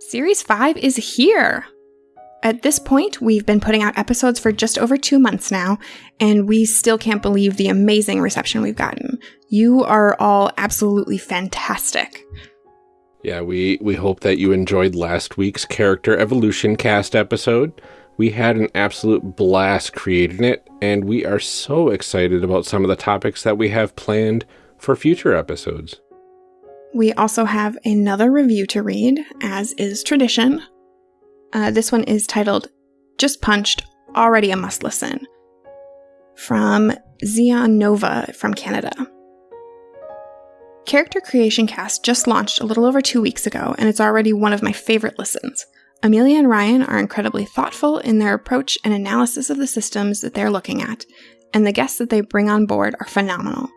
Series 5 is here. At this point, we've been putting out episodes for just over two months now, and we still can't believe the amazing reception we've gotten. You are all absolutely fantastic. Yeah, we, we hope that you enjoyed last week's Character Evolution cast episode. We had an absolute blast creating it, and we are so excited about some of the topics that we have planned for future episodes. We also have another review to read, as is tradition. Uh, this one is titled Just Punched, Already a Must Listen, from Xeon Nova from Canada. Character Creation Cast just launched a little over two weeks ago, and it's already one of my favorite listens. Amelia and Ryan are incredibly thoughtful in their approach and analysis of the systems that they're looking at, and the guests that they bring on board are phenomenal.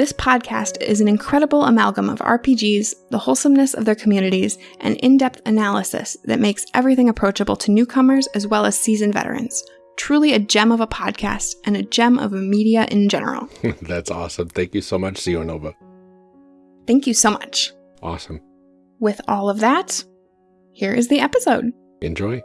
This podcast is an incredible amalgam of RPGs, the wholesomeness of their communities, and in depth analysis that makes everything approachable to newcomers as well as seasoned veterans. Truly a gem of a podcast and a gem of media in general. That's awesome. Thank you so much, Xeonova. Thank you so much. Awesome. With all of that, here is the episode. Enjoy.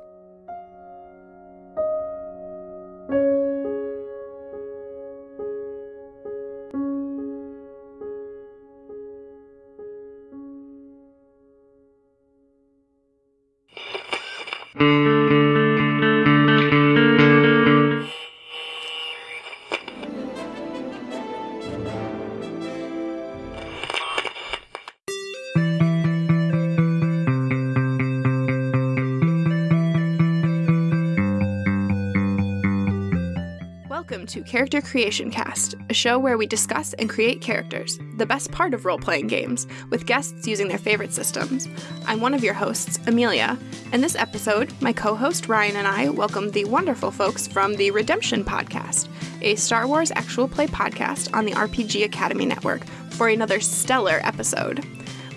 Character Creation Cast, a show where we discuss and create characters, the best part of role playing games, with guests using their favorite systems. I'm one of your hosts, Amelia, and this episode, my co host Ryan and I welcome the wonderful folks from the Redemption Podcast, a Star Wars actual play podcast on the RPG Academy Network, for another stellar episode.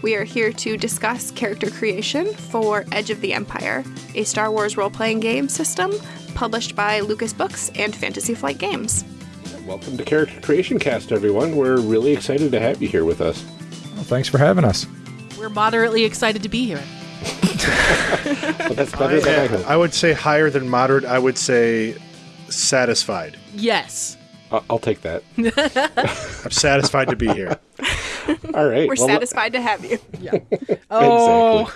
We are here to discuss character creation for Edge of the Empire, a Star Wars role playing game system published by Lucas Books and Fantasy Flight Games. Welcome to Character Creation Cast, everyone. We're really excited to have you here with us. Well, thanks for having us. We're moderately excited to be here. But that's better than I uh, hoped. I would say higher than moderate. I would say satisfied. Yes. I- I'll take that. I'm satisfied to be here. All right. We're well, satisfied to have you. Yeah. Oh,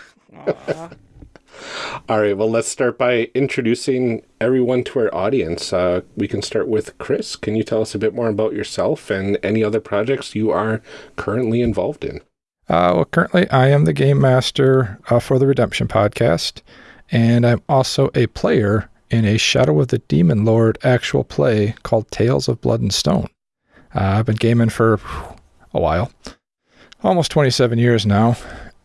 All right. Well, let's start by introducing everyone to our audience. Uh, we can start with Chris. Can you tell us a bit more about yourself and any other projects you are currently involved in? Uh, well, currently I am the game master uh, for the Redemption podcast, and I'm also a player in a Shadow of the Demon Lord actual play called Tales of Blood and Stone. Uh, I've been gaming for a while, almost 27 years now,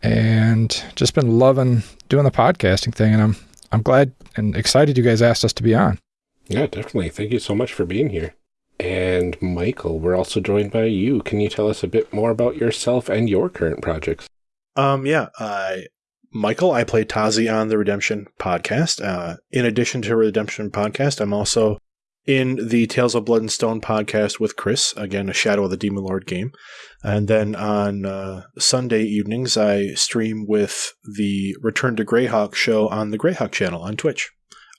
and just been loving doing the podcasting thing. And I'm I'm glad and excited you guys asked us to be on. Yeah, definitely. Thank you so much for being here. And Michael, we're also joined by you. Can you tell us a bit more about yourself and your current projects? Um, yeah, I, Michael, I play Tazi on the Redemption podcast. Uh, in addition to Redemption podcast, I'm also in the Tales of Blood and Stone podcast with Chris, again, a Shadow of the Demon Lord game. And then on uh, Sunday evenings, I stream with the Return to Greyhawk show on the Greyhawk channel on Twitch.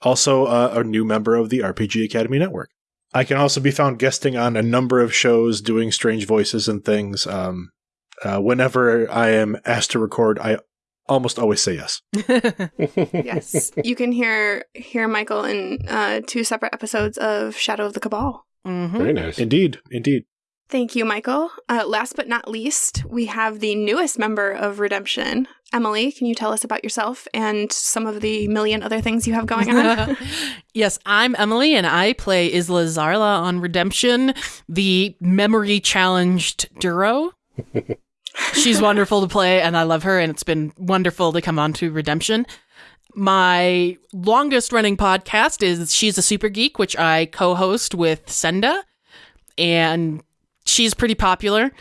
Also, uh, a new member of the RPG Academy Network. I can also be found guesting on a number of shows, doing strange voices and things. Um, uh, whenever I am asked to record, I almost always say yes. yes, you can hear hear Michael in uh, two separate episodes of Shadow of the Cabal. Mhm. Very nice. Indeed, indeed. Thank you, Michael. Uh, last but not least, we have the newest member of Redemption, Emily. Can you tell us about yourself and some of the million other things you have going on? yes, I'm Emily, and I play Isla Zarla on Redemption, the memory challenged Duro. She's wonderful to play, and I love her, and it's been wonderful to come on to Redemption. My longest running podcast is She's a Super Geek, which I co host with Senda, and she's pretty popular.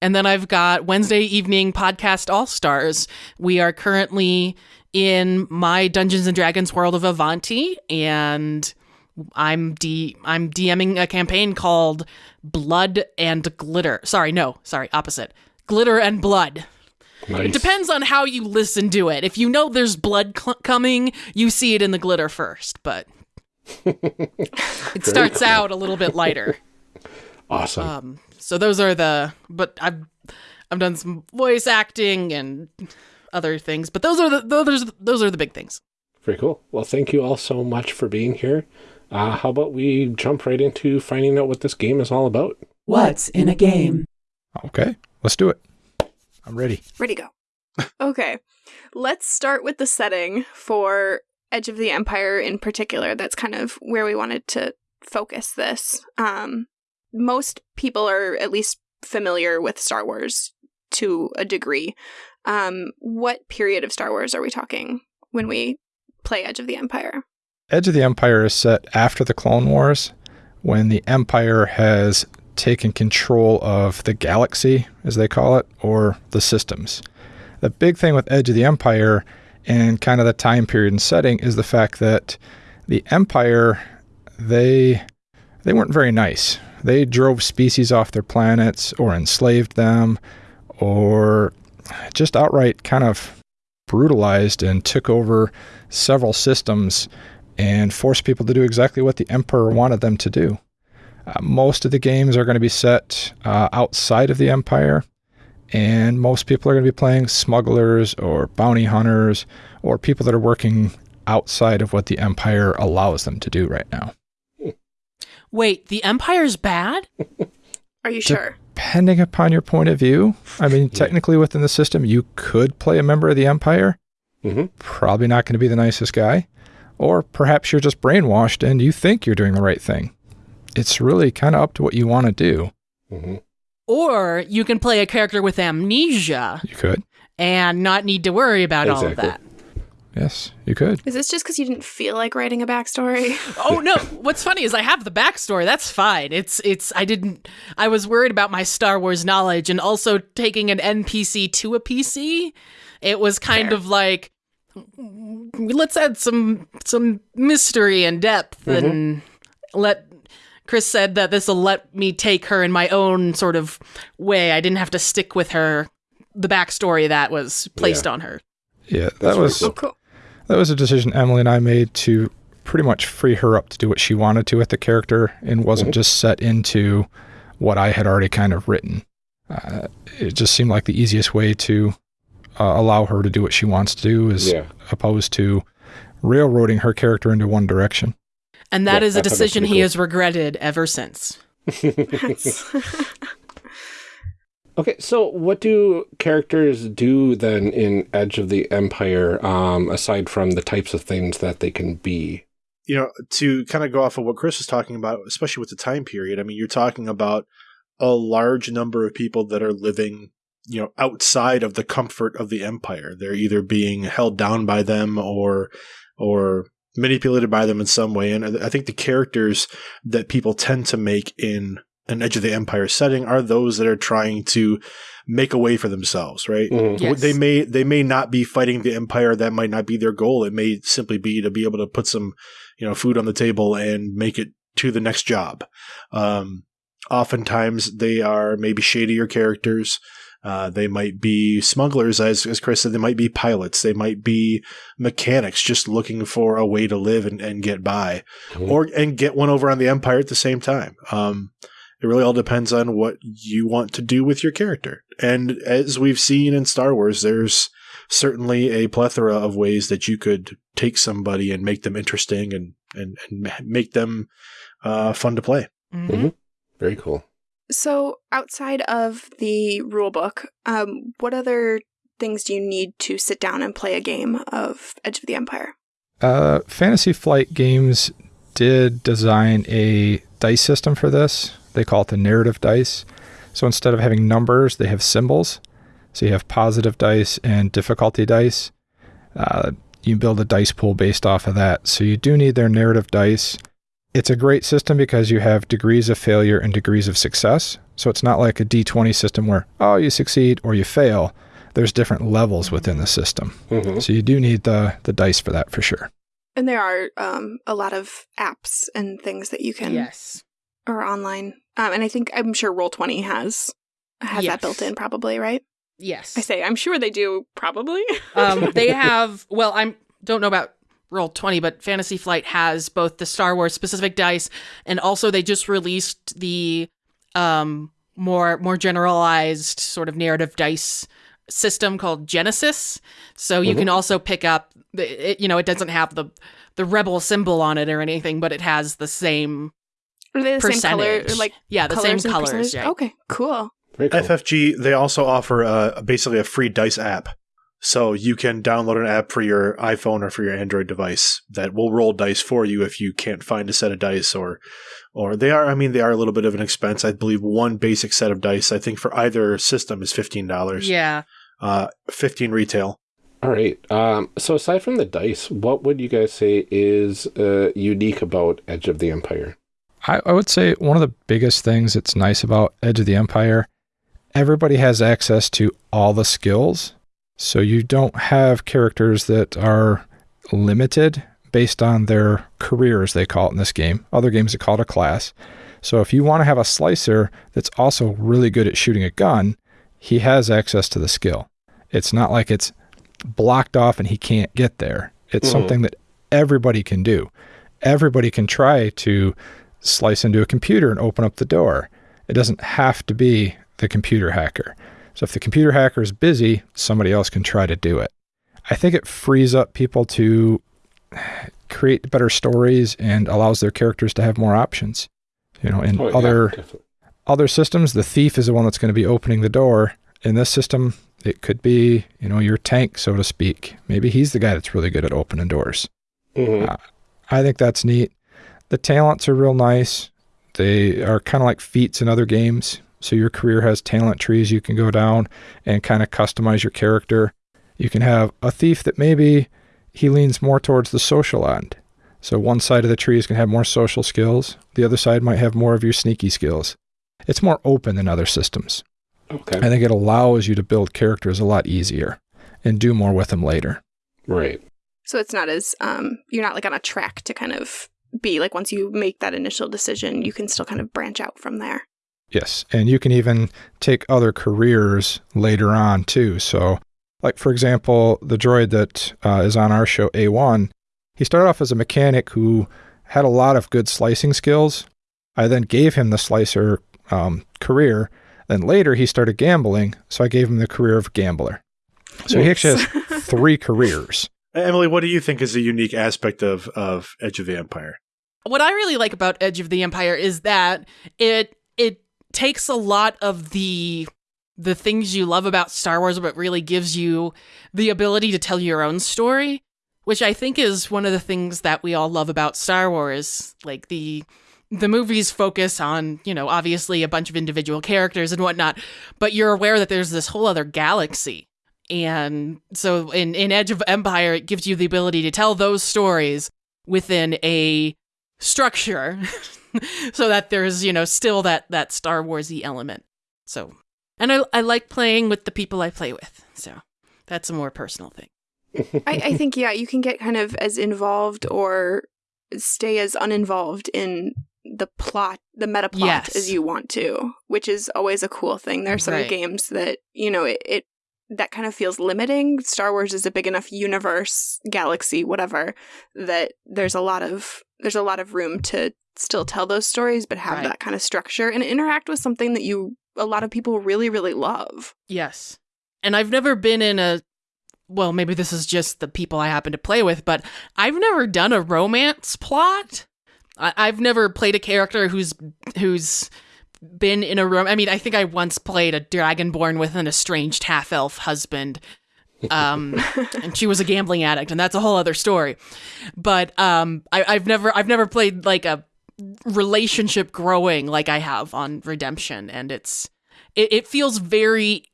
And then I've got Wednesday evening podcast All Stars. We are currently in my Dungeons and Dragons world of Avanti, and I'm D I'm DMing a campaign called Blood and Glitter. Sorry, no, sorry, opposite. Glitter and Blood. Nice. It depends on how you listen to it. If you know there's blood cl- coming, you see it in the glitter first, but it starts out a little bit lighter. Awesome. Um, so those are the. But I've I've done some voice acting and other things, but those are the those those are the big things. Very cool. Well, thank you all so much for being here. Uh, how about we jump right into finding out what this game is all about? What's in a game? Okay, let's do it. I'm ready. Ready go. okay. Let's start with the setting for Edge of the Empire in particular. That's kind of where we wanted to focus this. Um, most people are at least familiar with Star Wars to a degree. Um, what period of Star Wars are we talking when we play Edge of the Empire? Edge of the Empire is set after the Clone Wars, when the Empire has taken control of the galaxy, as they call it, or the systems. The big thing with Edge of the Empire and kind of the time period and setting is the fact that the Empire, they they weren't very nice. They drove species off their planets or enslaved them or just outright kind of brutalized and took over several systems and forced people to do exactly what the emperor wanted them to do. Uh, most of the games are going to be set uh, outside of the empire, and most people are going to be playing smugglers or bounty hunters or people that are working outside of what the empire allows them to do right now. Wait, the Empire's bad? Are you sure? Depending upon your point of view, I mean, technically within the system, you could play a member of the empire. Mm-hmm. Probably not going to be the nicest guy. Or perhaps you're just brainwashed and you think you're doing the right thing. It's really kind of up to what you want to do. Mm-hmm. Or you can play a character with amnesia You could. and not need to worry about all of that. Yes, you could. Is this just because you didn't feel like writing a backstory? Oh no, what's funny is I have the backstory. That's fine. It's it's I didn't I was worried about my Star Wars knowledge and also taking an NPC to a PC. It was kind Fair. of like let's add some some mystery and depth and let Chris said that this will let me take her in my own sort of way. I didn't have to stick with her the backstory that was placed on her. Yeah, that That's was very cool. that was a decision Emily and I made to pretty much free her up to do what she wanted to with the character and wasn't just set into what I had already kind of written. Uh, it just seemed like the easiest way to uh, allow her to do what she wants to do as Yeah. opposed to railroading her character into one direction. And that Yeah, is a I thought that was decision he cool. has regretted ever since. Okay, so what do characters do then in Edge of the Empire, um, aside from the types of things that they can be? you know, to kind of go off of what Chris was talking about, especially with the time period, I mean, you're talking about a large number of people that are living, you know, outside of the comfort of the empire. They're either being held down by them or, or manipulated by them in some way. And I think the characters that people tend to make in an Edge of the Empire setting are those that are trying to make a way for themselves, right? Mhm. Yes. They may they may not be fighting the empire. That might not be their goal. It may simply be to be able to put some, you know, food on the table and make it to the next job. Um, oftentimes they are maybe shadier characters. Uh, they might be smugglers, as as Chris said. They might be pilots. They might be mechanics, just looking for a way to live and, and get by, or and get one over on the empire at the same time. Um, it really all depends on what you want to do with your character. And as we've seen in Star Wars, there's certainly a plethora of ways that you could take somebody and make them interesting and and, and make them uh, fun to play. Mhm. Very cool. So, outside of the rule book, um, what other things do you need to sit down and play a game of Edge of the Empire? Uh, Fantasy Flight Games did design a dice system for this. They call it the narrative dice. So instead of having numbers, they have symbols. So you have positive dice and difficulty dice. Uh, you build a dice pool based off of that. So you do need their narrative dice. It's a great system because you have degrees of failure and degrees of success. So it's not like a D20 system where, oh, you succeed or you fail. There's different levels within the system. Mhm. So you do need the, the dice for that for sure. And there are um, a lot of apps and things that you can Yes. or online. Um, and I think I'm sure Roll Twenty has has Yes. that built in, probably, right? Yes. I say, I'm sure they do, probably. um, they have well i'm don't know about roll 20 but fantasy flight has both the star wars specific dice and also they just released the um more more generalized sort of narrative dice system called Genesys so you Mhm. can also pick up the, it, you know it doesn't have the the rebel symbol on it or anything but it has the same Are they the same color? like yeah the colors same colors yeah. Okay, cool. Cool. FFG, they also offer uh, basically a free dice app. So you can download an app for your iPhone or for your Android device that will roll dice for you if you can't find a set of dice or or they are I mean they are a little bit of an expense. I believe one basic set of dice I think for either system is $15. yeah Uh 15 retail. All right. Um, so aside from the dice, what would you guys say is uh, unique about Edge of the Empire? I, I would say one of the biggest things that's nice about Edge of the Empire, everybody has access to all the skills. So you don't have characters that are limited based on their career, as they call it in this game. Other games they call it a class. So if you want to have a slicer that's also really good at shooting a gun, he has access to the skill. It's not like it's blocked off and he can't get there. It's Mhm. something that everybody can do. Everybody can try to slice into a computer and open up the door. It doesn't have to be the computer hacker. So if the computer hacker is busy, somebody else can try to do it. I think it frees up people to create better stories and allows their characters to have more options. You know, in Oh, other other systems, the thief is the one that's going to be opening the door. In this system, it could be, you know, your tank, so to speak. Maybe he's the guy that's really good at opening doors. Mhm. Uh, I think that's neat. The talents are real nice. They are kind of like feats in other games. So your career has talent trees you can go down and kind of customize your character. You can have a thief that maybe he leans more towards the social end. So one side of the tree is going to have more social skills. The other side might have more of your sneaky skills. It's more open than other systems. Okay. I think it allows you to build characters a lot easier and do more with them later. Right. So it's not as um you're not like on a track to kind of be like once you make that initial decision, you can still kind of branch out from there. Yes, and you can even take other careers later on too. So, like for example, the droid that uh, is on our show, A1, he started off as a mechanic who had a lot of good slicing skills. I then gave him the slicer um, career. Then later he started gambling, so I gave him the career of gambler. So he actually has three careers. Emily, what do you think is a unique aspect of of Edge of the Empire? what I really like about Edge of the Empire is that it it takes a lot of the the things you love about Star Wars, but really gives you the ability to tell your own story, which I think is one of the things that we all love about Star Wars. Like the the movies focus on, you know, obviously a bunch of individual characters and whatnot, but you're aware that there's this whole other galaxy. And so in, in Edge of Empire, it gives you the ability to tell those stories within a structure so that there's you know still that that star warsy element so and I, I like playing with the people i play with so that's a more personal thing I, I think yeah, you can get kind of as involved or stay as uninvolved in the plot, the meta plot Yes. as you want to, which is always a cool thing. There are some Right. games that, you know, it, it that kind of feels limiting. Star Wars is a big enough universe, galaxy, whatever, that there's a lot of there's a lot of room to still tell those stories but have Right. that kind of structure and interact with something that you a lot of people really really love. yes and i've never been in a well maybe this is just the people i happen to play with but i've never done a romance plot I, i've never played a character who's who's been in a room i mean i think i once played a dragonborn with an estranged half-elf husband um and she was a gambling addict and that's a whole other story but um I, i've never i've never played like a relationship growing like i have on redemption and it's it, it feels very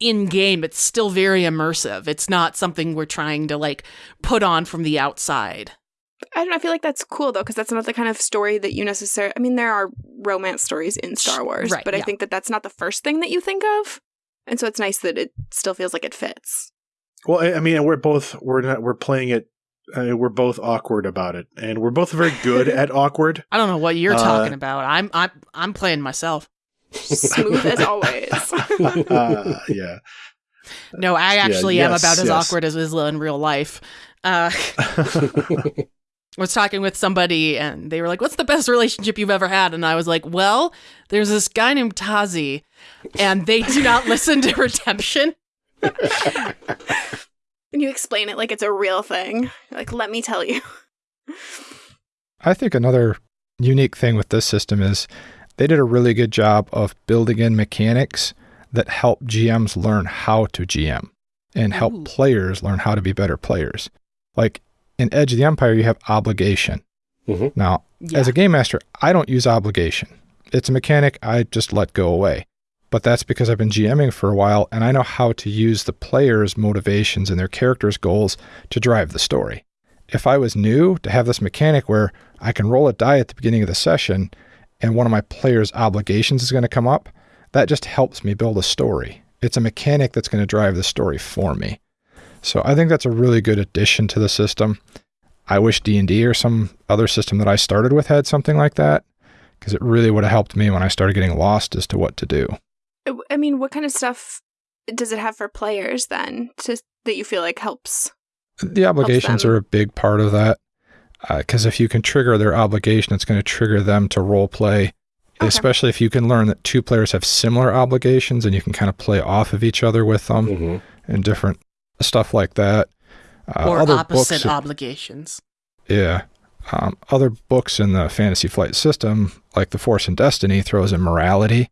in game it's still very immersive it's not something we're trying to like put on from the outside I don't know. I feel like that's cool though, because that's not the kind of story that you necessarily. I mean, there are romance stories in Star Wars, Right, but I yeah. think that that's not the first thing that you think of, and so it's nice that it still feels like it fits. Well, I I mean, we're both we're not we're playing it. Uh, we're both awkward about it, and we're both very good at awkward. i don't know what you're Uh, talking about i'm i'm i'm playing myself Smooth as always. uh, yeah. No, I actually am yes, about as yes. awkward as Isla in real life. Uh, I was talking with somebody and they were like, What's the best relationship you've ever had? And I was like, Well, there's this guy named Tazi, and they do not listen to Redemption. And you explain it like it's a real thing. Like, let me tell you. I think another unique thing with this system is they did a really good job of building in mechanics that help GMs learn how to GM and help Ooh. players learn how to be better players. Like in Edge of the Empire, you have obligation. Mhm. Now, Yeah. as a game master, I don't use obligation. It's a mechanic I just let go away. But that's because I've been GMing for a while and I know how to use the players' motivations and their characters' goals to drive the story. If I was new to have this mechanic where I can roll a die at the beginning of the session and one of my players' obligations is going to come up, that just helps me build a story. It's a mechanic that's going to drive the story for me. So I think that's a really good addition to the system. I wish D&D or some other system that I started with had something like that because it really would have helped me when I started getting lost as to what to do. I mean, what kind of stuff does it have for players then to, that you feel like helps? The obligations them. are a big part of that because if you can trigger their obligation, it's going to trigger them to role play. Okay. Especially if you can learn that two players have similar obligations and you can kind of play off of each other with them Mhm. and different stuff like that. Uh, or other opposite books, obligations. yeah. Um, other books in the Fantasy Flight system, like The Force and Destiny, throws in morality.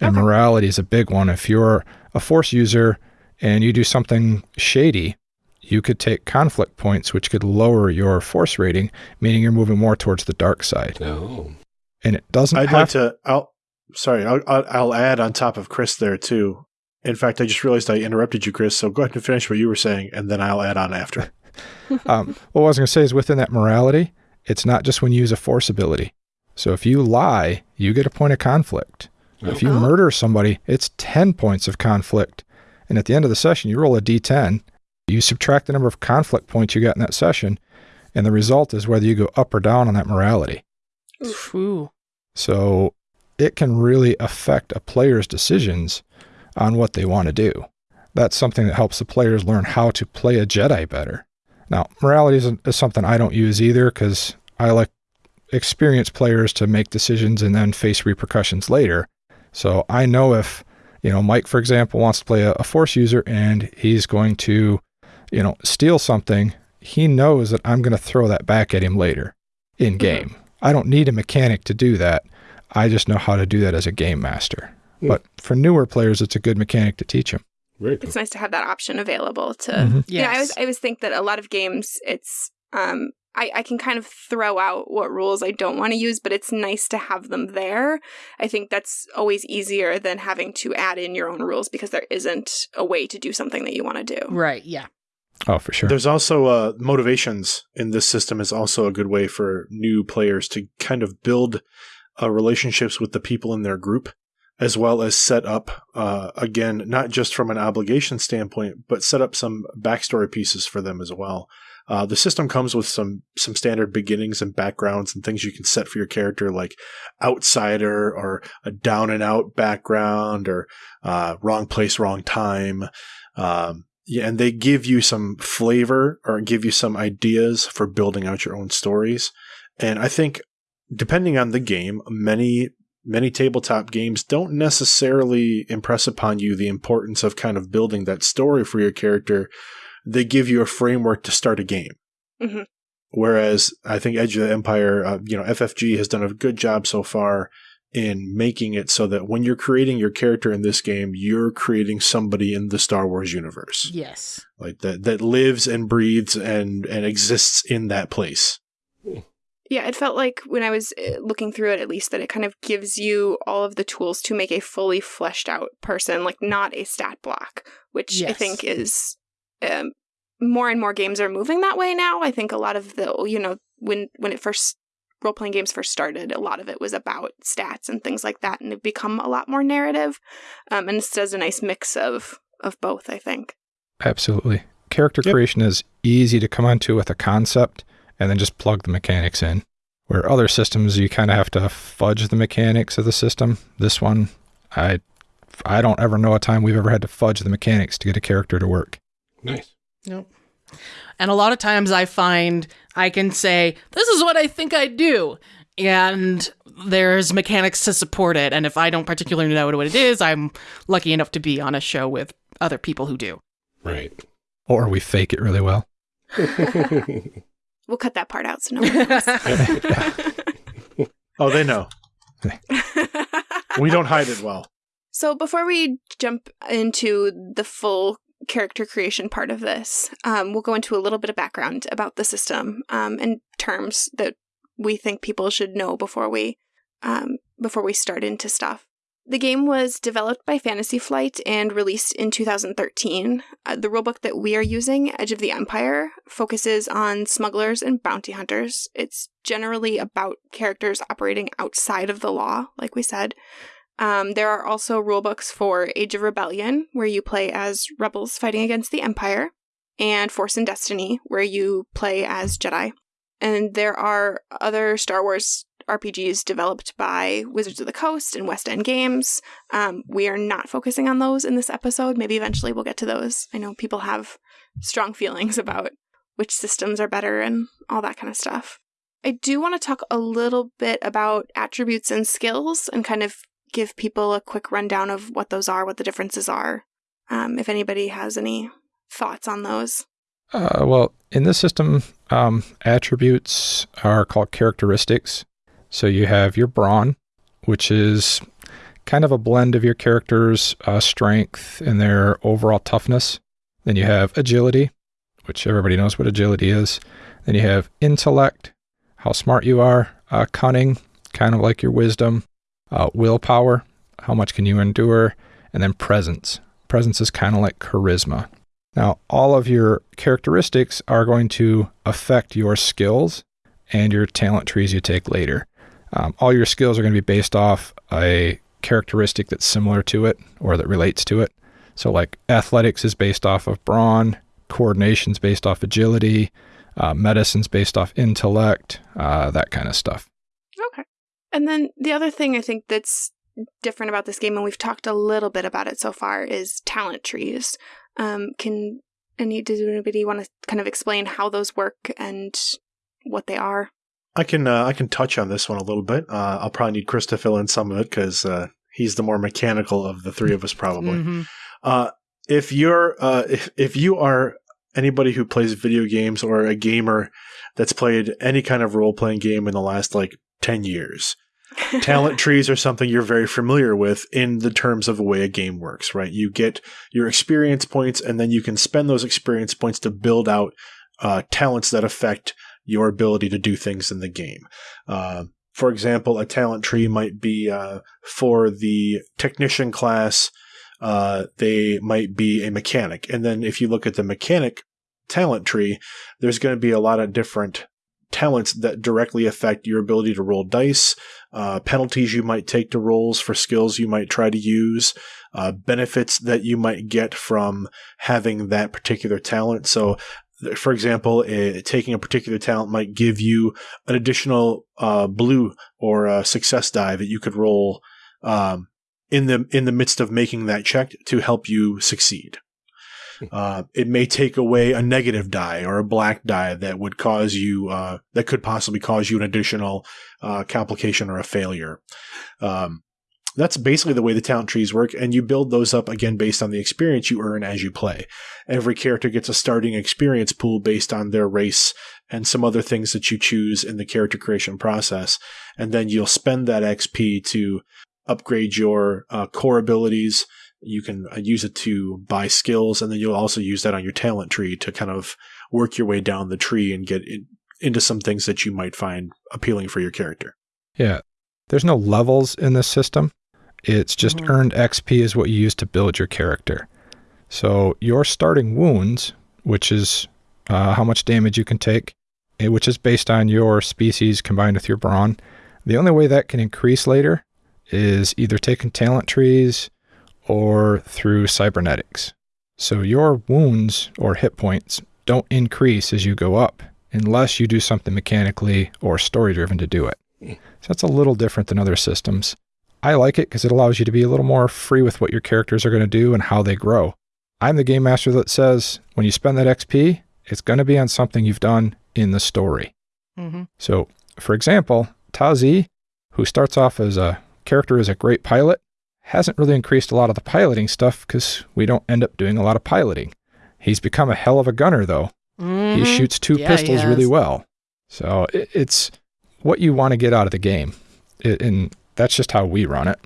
And Okay. morality is a big one. If you're a Force user and you do something shady, you could take conflict points, which could lower your Force rating, meaning you're moving more towards the dark side. Oh. And it doesn't I'd have like to. I'll sorry. I'll, I'll I'll add on top of Chris there too. In fact, I just realized I interrupted you, Chris. So go ahead and finish what you were saying, and then I'll add on after. um, what I was going to say is within that morality, it's not just when you use a force ability. So if you lie, you get a point of conflict. If you murder somebody, it's 10 points of conflict. And at the end of the session, you roll a d10, you subtract the number of conflict points you got in that session, and the result is whether you go up or down on that morality. Ooh. So it can really affect a player's decisions on what they want to do. That's something that helps the players learn how to play a Jedi better. Now, morality is, is something I don't use either because I like experienced players to make decisions and then face repercussions later. So I know if, you know, Mike, for example, wants to play a, a force user and he's going to, you know, steal something, he knows that I'm going to throw that back at him later in game. I don't need a mechanic to do that. I just know how to do that as a game master. Hmm. But for newer players, it's a good mechanic to teach them. Very cool. It's nice to have that option available to. Mhm. Yeah, I Yes. always I always think that a lot of games, it's um, I I can kind of throw out what rules I don't want to use, but it's nice to have them there. I think that's always easier than having to add in your own rules because there isn't a way to do something that you want to do. Right. Yeah. Oh, for sure. There's also uh, motivations in this system is also a good way for new players to kind of build uh, relationships with the people in their group, as well as set up uh, again not just from an obligation standpoint, but set up some backstory pieces for them as well. Uh, the system comes with some some standard beginnings and backgrounds and things you can set for your character, like outsider or a down and out background or uh, wrong place, wrong time. Um, yeah, and they give you some flavor or give you some ideas for building out your own stories. And I think depending on the game, many many tabletop games don't necessarily impress upon you the importance of kind of building that story for your character. They give you a framework to start a game. Mhm. Whereas I think Edge of the Empire, uh, you know, FFG has done a good job so far in making it so that when you're creating your character in this game, you're creating somebody in the Star Wars universe Yes. like that that lives and breathes and and exists in that place. Yeah, it felt like when I was uh, looking through it, at least, that it kind of gives you all of the tools to make a fully fleshed out person, like not a stat block, which I think is um, more and more games are moving that way now. I think a lot of the, you know, when when it first role playing games first started, a lot of it was about stats and things like that, and they've become a lot more narrative. Um, and this does a nice mix of of both. I think. Absolutely. Character Yep. creation is easy to come onto with a concept and then just plug the mechanics in. Where other systems, you kind of have to fudge the mechanics of the system. This one, I I don't ever know a time we've ever had to fudge the mechanics to get a character to work. Nice. Nope. And a lot of times I find I can say, this is what I think I do. And there's mechanics to support it. And if I don't particularly know what it is, I'm lucky enough to be on a show with other people who do. Right. Or we fake it really well. We'll cut that part out so no one knows. Oh, they know. We don't hide it well. So before we jump into the full character creation part of this, um, we'll go into a little bit of background about the system um, and terms that we think people should know before we um, before we start into stuff. The game was developed by Fantasy Flight and released in 2013. Uh, the rulebook that we are using, Edge of the Empire, focuses on smugglers and bounty hunters. It's generally about characters operating outside of the law, like we said. Um, there are also rulebooks for Age of Rebellion, where you play as rebels fighting against the Empire, and Force and Destiny, where you play as Jedi. And there are other Star Wars RPGs developed by Wizards of the Coast and West End Games. Um, we are not focusing on those in this episode. Maybe eventually we'll get to those. I know people have strong feelings about which systems are better and all that kind of stuff. I do want to talk a little bit about attributes and skills and kind of give people a quick rundown of what those are, what the differences are. Um, if anybody has any thoughts on those. Uh, well, in this system, um, attributes are called characteristics. So you have your brawn, which is kind of a blend of your character's uh, strength and their overall toughness. Then you have agility, which everybody knows what agility is. Then you have intellect, how smart you are, uh, cunning, kind of like your wisdom, uh, willpower, how much can you endure, and then presence. Presence is kind of like charisma. Now, all of your characteristics are going to affect your skills and your talent trees you take later. Um, all your skills are going to be based off a characteristic that's similar to it or that relates to it. So, like athletics is based off of brawn, coordination's based off agility, uh, medicine's based off intellect, uh, that kind of stuff. Okay. And then the other thing I think that's different about this game, and we've talked a little bit about it so far, is talent trees. Um, can any does anybody want to kind of explain how those work and what they are? I can uh, I can touch on this one a little bit. Uh, I'll probably need Chris to fill in some of it because uh, he's the more mechanical of the three of us, probably. Mhm. Uh, if you're uh, if if you are anybody who plays video games or a gamer that's played any kind of role playing game in the last like ten years, talent trees are something you're very familiar with in the terms of the way a game works, right? You get your experience points, and then you can spend those experience points to build out uh, talents that affect your ability to do things in the game. Uh, for example, a talent tree might be uh, for the technician class. Uh, they might be a mechanic, and then if you look at the mechanic talent tree, there's going to be a lot of different talents that directly affect your ability to roll dice, uh, penalties you might take to rolls for skills you might try to use, uh, benefits that you might get from having that particular talent. So, for example, uh, taking a particular talent might give you an additional uh, blue or a success die that you could roll um, in the in the midst of making that check to help you succeed. Uh, it may take away a negative die or a black die that would cause you uh, that could possibly cause you an additional uh, complication or a failure. Um, that's basically the way the talent trees work, and you build those up again based on the experience you earn as you play. Every character gets a starting experience pool based on their race and some other things that you choose in the character creation process, and then you'll spend that XP to upgrade your uh, core abilities. You can uh, use it to buy skills, and then you'll also use that on your talent tree to kind of work your way down the tree and get in, into some things that you might find appealing for your character. Yeah. There's no levels in this system. It's just Mhm. earned XP is what you use to build your character. So your starting wounds, which is uh, how much damage you can take, eh, which is based on your species combined with your brawn. The only way that can increase later is either taking talent trees or through cybernetics. So your wounds or hit points don't increase as you go up unless you do something mechanically or story driven to do it. So that's a little different than other systems. I like it because it allows you to be a little more free with what your characters are going to do and how they grow. I'm the game master that says when you spend that XP, it's going to be on something you've done in the story. Mm-hmm. So, for example, Tazi, who starts off as a character as a great pilot, hasn't really increased a lot of the piloting stuff because we don't end up doing a lot of piloting. He's become a hell of a gunner, though. He shoots two Mm-hmm. Yeah, pistols really well. So it, it's what you want to get out of the game. It, and that's just how we run it.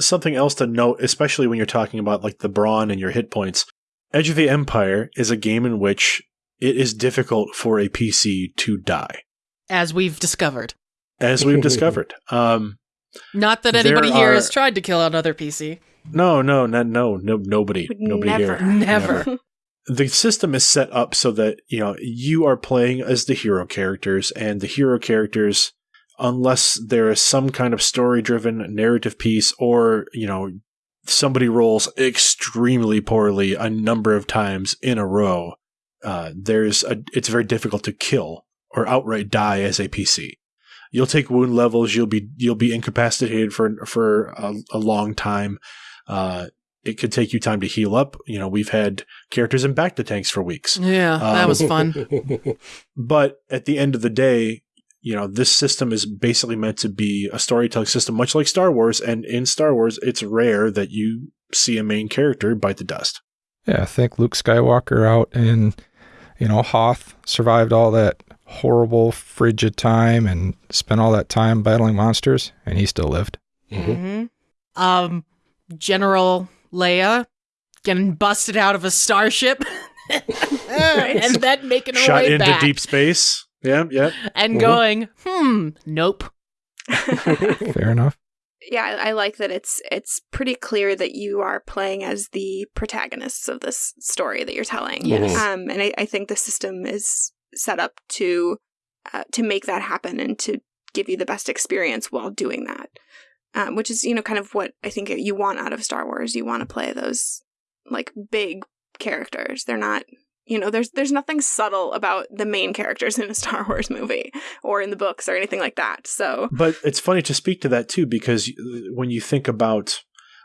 Something else to note, especially when you're talking about like the brawn and your hit points. Edge of the Empire is a game in which it is difficult for a PC to die, As we've discovered. as we've discovered. Um, Not that There anybody here are- has tried to kill another PC. no, no, no, no, no, nobody, Would nobody never. here. Never. the system is set up so that you know you are playing as the hero characters and the hero characters unless there is some kind of story driven narrative piece or you know somebody rolls extremely poorly a number of times in a row uh, there's a it's very difficult to kill or outright die as a pc you'll take wound levels you'll be you'll be incapacitated for for a, a long time uh, it could take you time to heal up you know we've had characters in bacta tanks for weeks Yeah, that Um, was fun. but at the end of the day, you know, this system is basically meant to be a storytelling system, much like Star Wars. And in Star Wars, it's rare that you see a main character bite the dust. Yeah, I think Luke Skywalker out in, you know, Hoth survived all that horrible frigid time and spent all that time battling monsters, and he still lived. Mhm. hmm Um, General Leia getting busted out of a starship and then making her Shot way into back deep space. Yeah, yeah. and Mhm. going, hmm, nope. Fair enough. yeah, I I like that it's it's pretty clear that you are playing as the protagonists of this story that you're telling. Yes. Um, and I, I think the system is set up to uh, to make that happen and to give you the best experience while doing that. Um, which is you know kind of what I think you want out of Star Wars. You want to play those like big characters. They're not you know there's there's nothing subtle about the main characters in a Star Wars movie or in the books or anything like that. So But it's funny to speak to that too, because when you think about,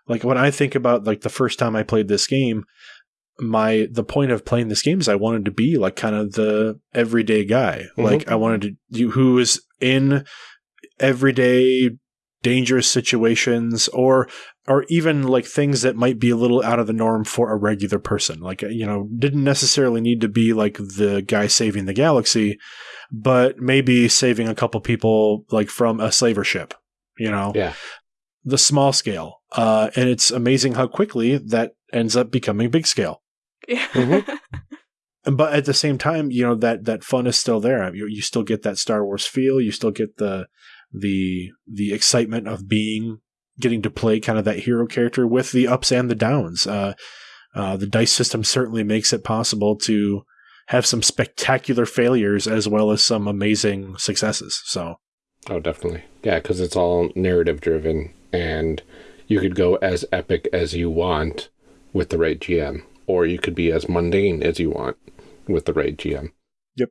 like, when I think about, like, the first time I played this game, my the point of playing this game is I wanted to be like kind of the everyday guy. Mhm. Like I wanted to you who is in everyday dangerous situations or or even like things that might be a little out of the norm for a regular person. Like you know, didn't necessarily need to be like the guy saving the galaxy, but maybe saving a couple people like from a slaver ship, you know. Yeah. The small scale. Uh and it's amazing how quickly that ends up becoming big scale yeah. Mhm. but at the same time, you know that that fun is still there. You, you still get that Star Wars feel. You still get the the the excitement of being getting to play kind of that hero character with the ups and the downs. Uh, uh, the dice system certainly makes it possible to have some spectacular failures as well as some amazing successes. So Oh, definitely. Yeah, because it's all narrative driven, and you could go as epic as you want with the right GM, or you could be as mundane as you want with the right GM. Yep.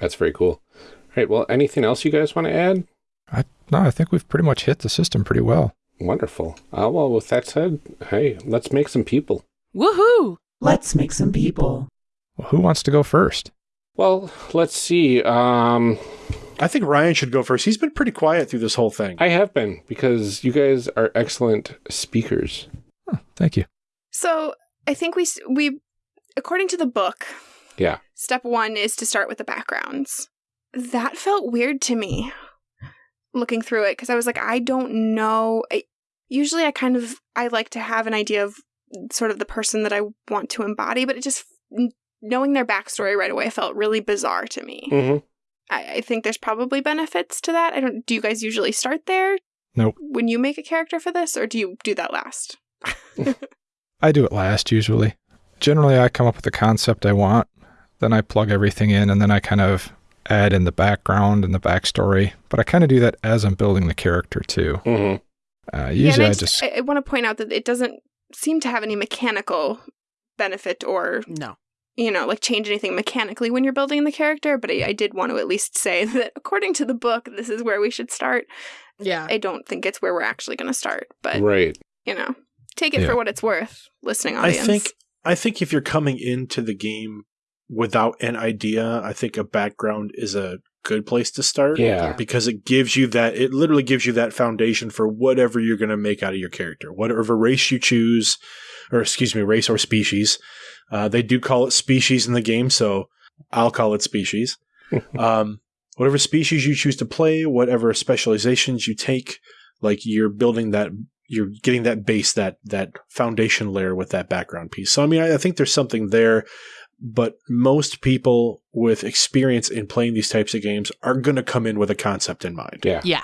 That's very cool. All right. Well, anything else you guys want to add? I, no, I think we've pretty much hit the system pretty well. Wonderful. Uh, well, with that said, hey, let's make some people. Woohoo! Let's make some people. Well, who wants to go first? Well, let's see. Um, I think Ryan should go first. He's been pretty quiet through this whole thing. I have been because you guys are excellent speakers. Huh, thank you. So I think we we according to the book, Yeah. step one is to start with the backgrounds. That felt weird to me looking through it because I was like, I don't know. I, usually, I kind of I like to have an idea of sort of the person that I want to embody, but it just knowing their backstory right away felt really bizarre to me. Mm-hmm. I, I think there's probably benefits to that. I don't. Do you guys usually start there? Nope. When you make a character for this, or do you do that last? I do it last usually. Generally, I come up with the concept I want, then I plug everything in, and then I kind of add in the background and the backstory. But I kind of do that as I'm building the character too. Mm-hmm. Uh, usually, and I just I, I want to point out that it doesn't seem to have any mechanical benefit or No. you know like change anything mechanically when you're building the character. But I, I did want to at least say that according to the book, this is where we should start. Yeah. I don't think it's where we're actually going to start. But right. you know, take it Yeah. for what it's worth. Listening audience. I audience. think I think if you're coming into the game without an idea, I think a background is a good place to start. Yeah. Because it gives you that it literally gives you that foundation for whatever you're gonna make out of your character. Whatever race you choose, or excuse me, race or species. Uh, they do call it species in the game, so I'll call it species. um, whatever species you choose to play, whatever specializations you take, like you're building that you're getting that base, that that foundation layer with that background piece. So I mean, I, I think there's something there, but most people with experience in playing these types of games are going to come in with a concept in mind, Yeah. Yeah.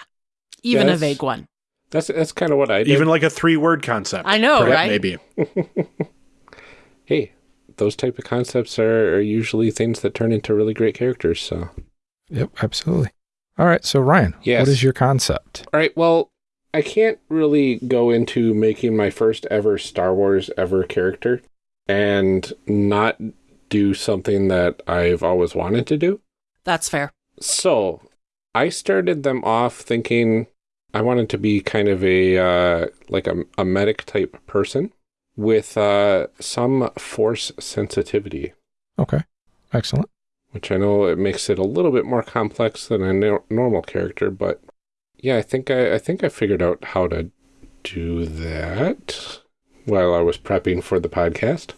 Even a vague one. That's that's kind of what I did. even like a three word concept. I know, Perhaps right? Maybe. hey, those type of concepts are, are usually things that turn into really great characters. So, Yep, absolutely. All right, so Ryan, Yes. what is your concept? all right. Well, I can't really go into making my first ever Star Wars ever character and not do something that I've always wanted to do. That's fair. So, I started them off thinking I wanted to be kind of a uh, like a, a medic type person with uh, some force sensitivity. Okay, excellent. which I know it makes it a little bit more complex than a no- normal character, but yeah, I think I, I think I figured out how to do that while I was prepping for the podcast.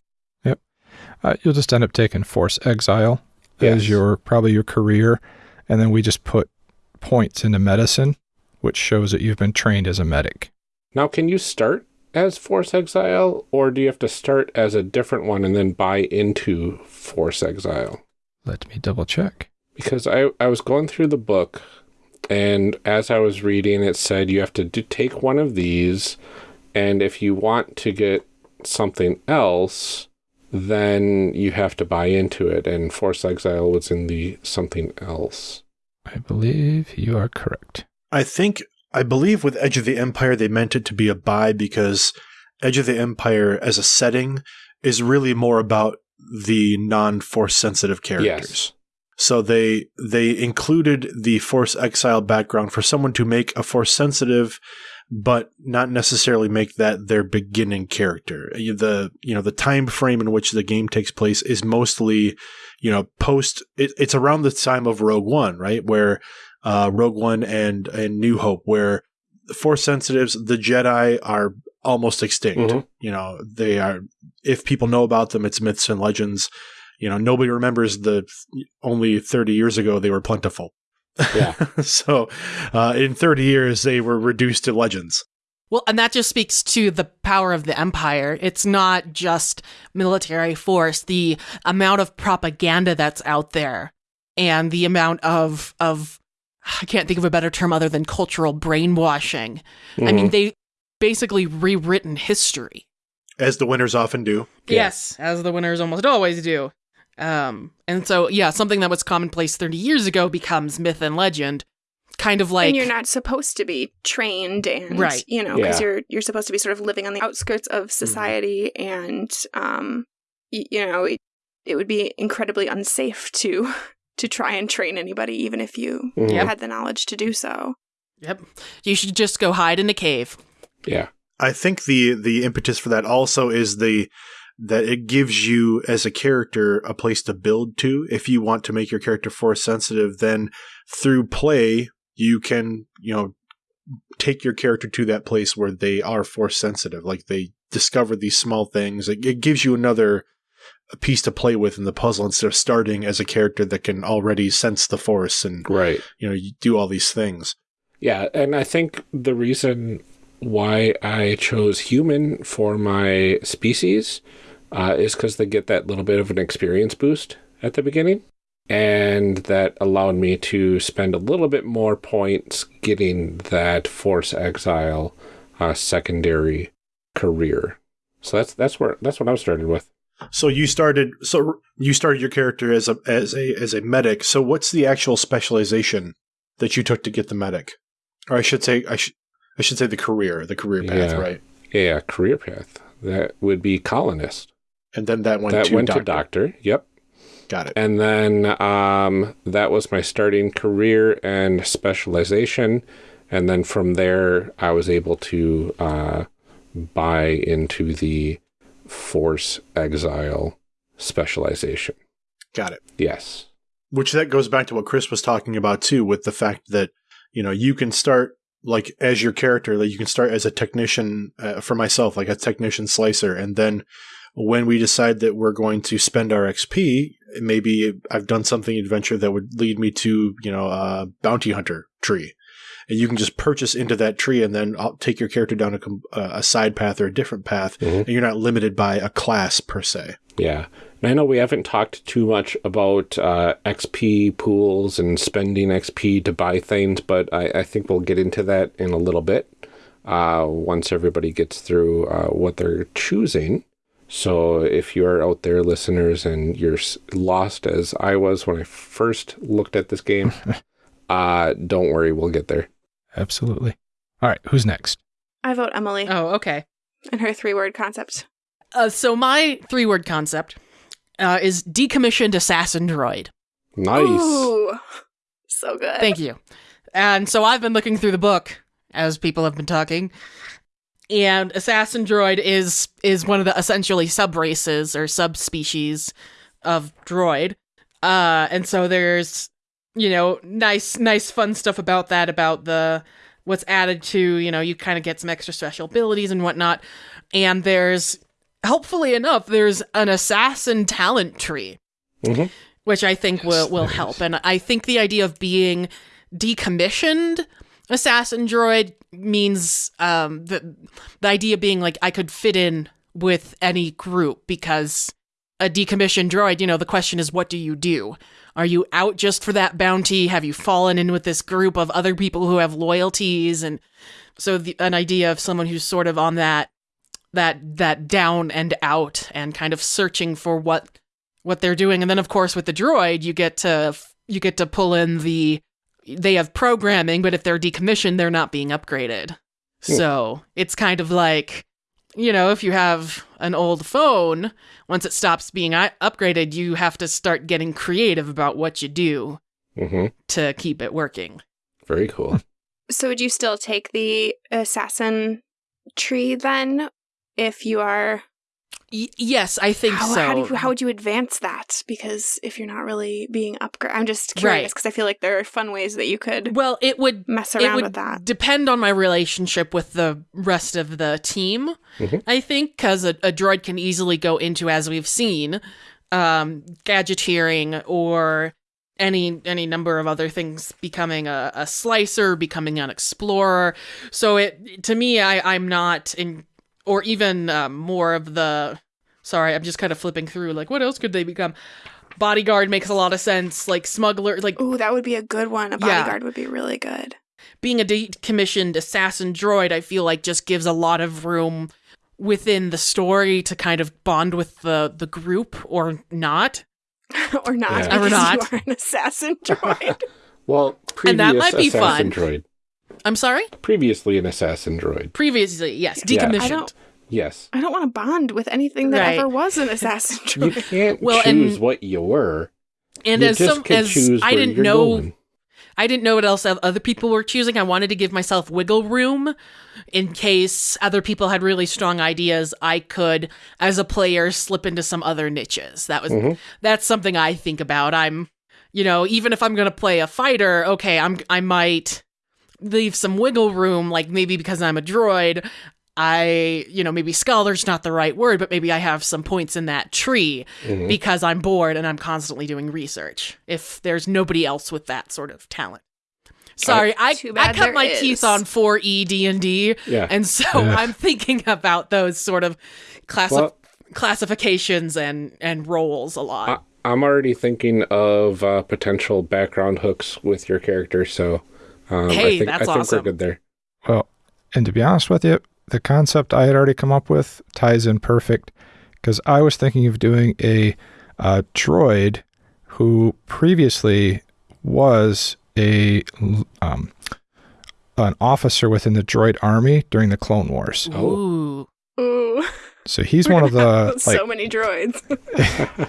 Uh, you'll just end up taking Force Exile Yes. as your probably your career, and then we just put points into medicine, which shows that you've been trained as a medic. Now, can you start as Force Exile, or do you have to start as a different one and then buy into Force Exile? Let me double check. Because I, I was going through the book, and as I was reading, it said you have to do, take one of these, and if you want to get something else, then you have to buy into it. And Force Exile was in the something else. I believe you are correct. I think I believe with Edge of the Empire they meant it to be a buy because Edge of the Empire as a setting is really more about the non-force sensitive characters. Yes. So they they included the force exile background for someone to make a force sensitive but not necessarily make that their beginning character. The you know the time frame in which the game takes place is mostly you know post it, it's around the time of Rogue One, right? Where uh, Rogue One and and New Hope, where Force sensitives, the Jedi are almost extinct. Mhm. You know, they are. If people know about them, it's myths and legends. You know, nobody remembers the only thirty years ago they were plentiful. Yeah. so, uh, in thirty years, they were reduced to legends. Well, and that just speaks to the power of the empire. It's not just military force, the amount of propaganda that's out there and the amount of of I can't think of a better term other than cultural brainwashing. I mean, Mhm. they basically rewritten history. as the winners often do. Yeah. Yes, as the winners almost always do. Um, and so yeah, something that was commonplace 30 years ago becomes myth and legend. Kind of like and you're not supposed to be trained and Right. you know because Yeah. you're you're supposed to be sort of living on the outskirts of society and um y- you know it, it would be incredibly unsafe to to try and train anybody even if you Mhm. Had the knowledge to do so Yep. You should just go hide in a cave. Yeah. I think the the impetus for that also is the that it gives you as a character a place to build to. If you want to make your character force sensitive, then through play you can you know take your character to that place where they are force sensitive. Like they discover these small things. It, it gives you another piece to play with in the puzzle instead of starting as a character that can already sense the force and Right. you know you do all these things. Yeah, and I think the reason why I chose human for my species uh, is because they get that little bit of an experience boost at the beginning. And that allowed me to spend a little bit more points getting that Force Exile uh, secondary career. So that's that's where that's what I started with. So you started. So you started your character as a as a as a medic. So what's the actual specialization that you took to get the medic? Or I should say, I should I should say the career, the career path, Yeah. right? Yeah, career path. That would be colonist. And then that went that to went doctor. to doctor. Yep. Got it. And then um, that was my starting career and specialization. And then from there, I was able to uh, buy into the Force Exile specialization. Got it. Yes. Which that goes back to what Chris was talking about too, with the fact that you know you can start like as your character, like you can start as a technician uh, for myself, like a technician slicer, and then when we decide that we're going to spend our XP, maybe I've done something adventure that would lead me to you know a bounty hunter tree, and you can just purchase into that tree and then I'll take your character down a, uh, a side path or a different path, Mhm. and you're not limited by a class per se. Yeah. And I know we haven't talked too much about uh, XP pools and spending XP to buy things, but I, I think we'll get into that in a little bit uh, once everybody gets through uh, what they're choosing. So if you're out there, listeners, and you're lost as I was when I first looked at this game, uh, don't worry, we'll get there. Absolutely. All right, who's next? I vote Emily Oh, okay. and her three word concept. Uh, so my three word concept uh, is decommissioned assassin droid. Nice. Ooh, so good. Thank you. And so I've been looking through the book as people have been talking. And assassin droid is is one of the essentially sub races or subspecies of droid. Uh and so there's you know nice nice fun stuff about that about the what's added to, you know, you kind of get some extra special abilities and whatnot. And there's helpfully enough, there's an assassin talent tree Mhm. which I think Yes, will will help. is. And I think the idea of being decommissioned assassin droid means um, the the idea being like I could fit in with any group because a decommissioned droid, you know, the question is what do you do? Are you out just for that bounty? Have you fallen in with this group of other people who have loyalties and so the, an idea of someone who's sort of on that that that down and out and kind of searching for what what they're doing and then of course with the droid you get to you get to pull in the they have programming but if they're decommissioned they're not being upgraded. So it's kind of like you know if you have an old phone once it stops being upgraded you have to start getting creative about what you do hmm to keep it working. Very cool. So would you still take the assassin tree then if you are y- yes i think how, so how, do you, how would you advance that? Because if you're not really being upgraded, I'm just curious because I feel like there are fun ways that you could well it would mess it around would with that. depend on my relationship with the rest of the team Mhm. i think because a, a droid can easily go into as we've seen um gadgeteering or any any number of other things becoming a, a slicer becoming an explorer so it to me i i'm not in or even um, more of the sorry i'm just kind of flipping through like what else could they become bodyguard makes a lot of sense like smuggler like Ooh, that would be a good one. A Yeah. bodyguard would be really good. being a decommissioned assassin droid, I feel like just gives a lot of room within the story to kind of bond with the the group or not. or not. Yeah. Or not. You are an assassin droid. Well, previous And that might be assassin fun. droid. I'm sorry. Previously an assassin droid. Previously, yes, decommissioned. I don't- Yes. I don't want to bond with anything that Right. ever was an assassin droid. You can't Well, choose and- what you were. And you as just some can as choose I didn't know going. I didn't know what else other people were choosing. I wanted to give myself wiggle room in case other people had really strong ideas. I could, as a player, slip into some other niches. That was Mhm. that's something I think about. I'm, you know, even if I'm gonna play a fighter, okay, I'm I might leave some wiggle room, like maybe because I'm a droid. I, you know, maybe scholar's not the right word, but maybe I have some points in that tree Mhm. because I'm bored and I'm constantly doing research. If there's nobody else with that sort of talent. Sorry, I, Too I cut my is. teeth on 4E D&D, Yeah. and so Yeah. I'm thinking about those sort of classi- Well- classifications and, and roles a lot. I, I'm already thinking of uh, potential background hooks with your character, so um, Hey, I think, that's I think awesome. we're good there. Well, and to be honest with you, the concept I had already come up with ties in perfect because I was thinking of doing a uh, droid who previously was a um, an officer within the droid army during the Clone Wars. Oh. Ooh. Ooh, So he's we're one of the like so many droids.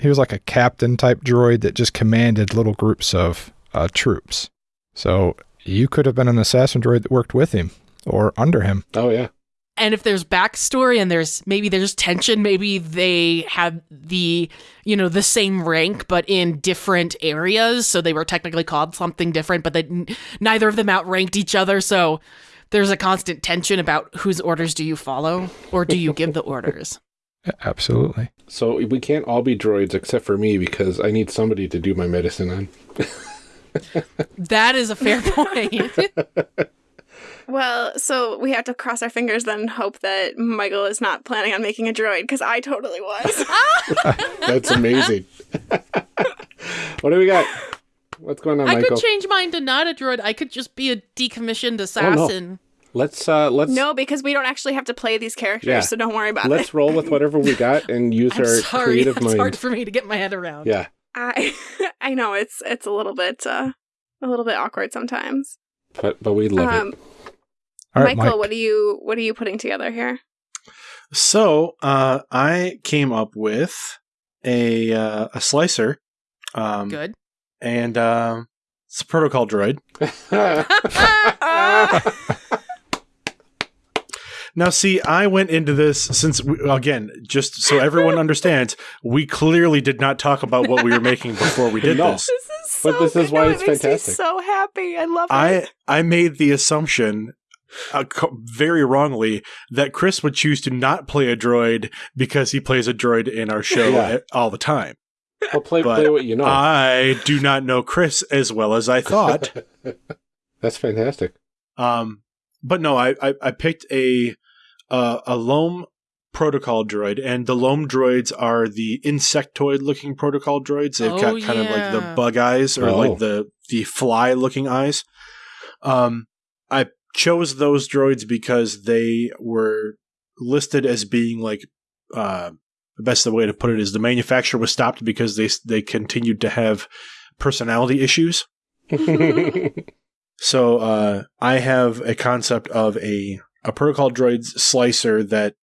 he was like a captain type droid that just commanded little groups of uh, troops. So You could have been an assassin droid that worked with him or under him. Oh yeah. And if there's backstory and there's maybe there's tension, maybe they had the you know the same rank but in different areas, so they were technically called something different, but they, neither of them outranked each other. So there's a constant tension about whose orders do you follow or do you give the orders. Absolutely. So we can't all be droids except for me because I need somebody to do my medicine on. That is a fair point. Well, so we have to cross our fingers then and hope that Michael is not planning on making a droid because I totally was. That's amazing. what do we got? What's going on, I Michael? could change mine to not a droid. I could just be a decommissioned assassin. let's uh let's no, because we don't actually have to play these characters, Yeah. so don't worry about it. let's roll with whatever we got and use I'm our sorry, creative that's mind. hard for me to get my head around. Yeah. I I know it's it's a little bit uh a little bit awkward sometimes. But but we love Um, it. All right, Michael, Mike. what are you what are you putting together here? So uh, I came up with a uh, a slicer, um, Good. and um it's a protocol droid. Now, see, I went into this since we, again, just so everyone understands, we clearly did not talk about what we were making before we did No. this. This is so But this is why No, it's it makes me fantastic. so happy. I love it. I I made the assumption. Uh, very wrongly that Chris would choose to not play a droid because he plays a droid in our show Yeah. all the time. well, play but play what you know. I do not know Chris as well as I thought. That's fantastic. Um, but no, I, I, I picked a uh, a LOM protocol droid, and the LOM droids are the insectoid looking protocol droids. They've Oh, got kind of like the bug eyes or Oh. like the the fly looking eyes. Um, I chose those droids because they were listed as being like uh, the best way to put it is the manufacturer was stopped because they they continued to have personality issues. So uh, I have a concept of a a protocol droid slicer that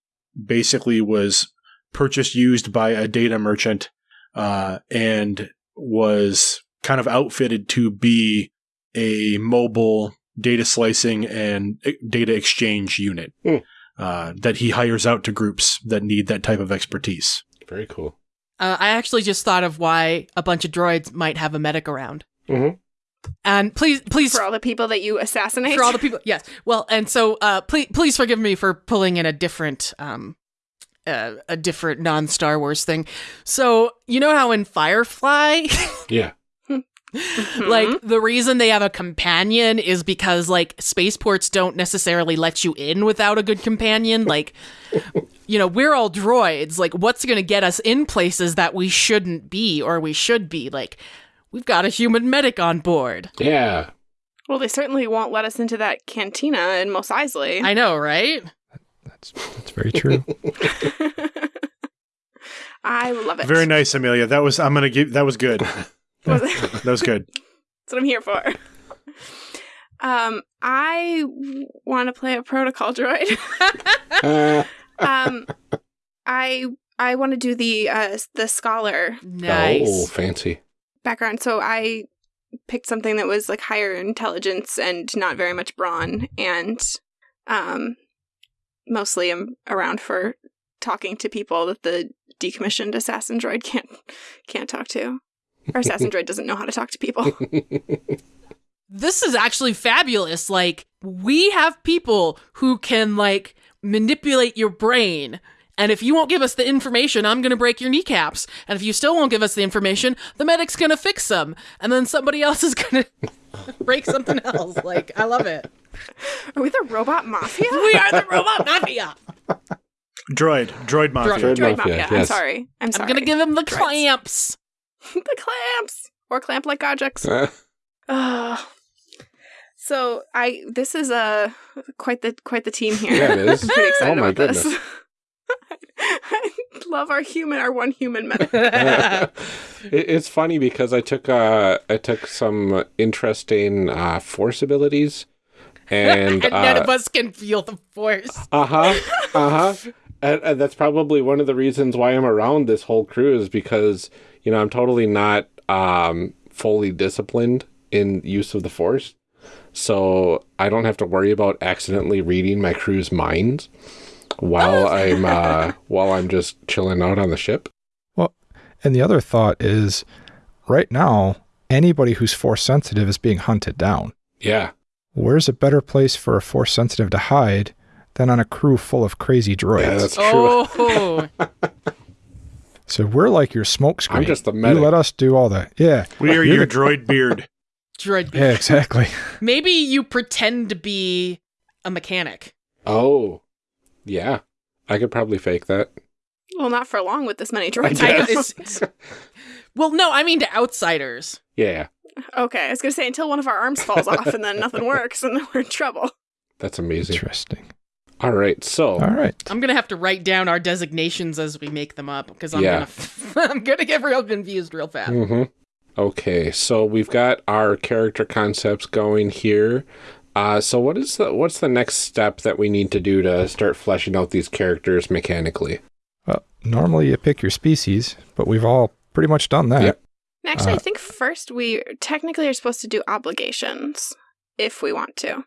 basically was purchased used by a data merchant uh, and was kind of outfitted to be a mobile data slicing and data exchange unit Hmm. uh, that he hires out to groups that need that type of expertise. Very cool. Uh, I actually just thought of why a bunch of droids might have a medic around. Mhm. And please, please, For all the people that you assassinate. for all the people, yes. Well, and so, uh, please, please forgive me for pulling in a different, um, uh, a different non Star Wars thing. So you know how in Firefly, Yeah. Mhm. like the reason they have a companion is because like spaceports don't necessarily let you in without a good companion. Like, you know, we're all droids. Like, what's going to get us in places that we shouldn't be or we should be? Like, we've got a human medic on board. Yeah. well, they certainly won't let us into that cantina in Mos Eisley. I know, right? That's that's very true. I love it. Very nice, Amelia. That was I'm gonna give that was good. Was- That was good. That's what I'm here for. Um, I want to play a protocol droid. Um, I I want to do the uh the scholar Nice. Oh, fancy. Background. So I picked something that was like higher intelligence and not very much brawn, and um, mostly I'm around for talking to people that the decommissioned assassin droid can't can't talk to. Our assassin droid doesn't know how to talk to people. this is actually fabulous. Like, we have people who can, like, manipulate your brain. And if you won't give us the information, I'm going to break your kneecaps. And if you still won't give us the information, the medic's going to fix them. And then somebody else is going to break something else. Like, I love it. Are we the robot mafia? We are the robot mafia. Droid, droid mafia. Droid Droid mafia, mafia. I'm sorry. I'm sorry. I'm going to give him the Droids. clamps. the clamps or clamp like objects. Uh, Ugh. So I this is a quite the quite the team here. Yeah, it is. I'm pretty excited Oh my about this. Goodness. I love our human, our one human medic. it, it's funny because I took uh I took some interesting uh force abilities and and none uh of us can feel the force. uh-huh uh-huh and, and that's probably one of the reasons why I'm around this whole crew is because you know I'm totally not um fully disciplined in use of the force so I don't have to worry about accidentally reading my crew's minds while I'm uh, while I'm just chilling out on the ship. Well, And the other thought is right now, anybody who's force sensitive is being hunted down. Yeah, Where's a better place for a force sensitive to hide than on a crew full of crazy droids? yeah, that's true. Oh, so we're like your smoke screen. I'm just the You let us do all that. Yeah. We are You're your the- droid beard. droid. beard. Yeah, exactly. Maybe you pretend to be a mechanic. Oh, yeah, I could probably fake that. Well, not for long with this many I droids. I- guess. Well, no, I mean to outsiders. yeah, okay, I was gonna say until one of our arms falls off and then nothing works and then we're in trouble. that's amazing. Interesting. All right, so All right. I'm gonna have to write down our designations as we make them up because I'm Yeah. gonna I'm gonna get real confused real fast. hmm Okay, so we've got our character concepts going here. Uh, so what is the what's the next step that we need to do to start fleshing out these characters mechanically? Well, normally you pick your species, but we've all pretty much done that. Yep. Actually, I Uh, think first we technically are supposed to do obligations if we want to.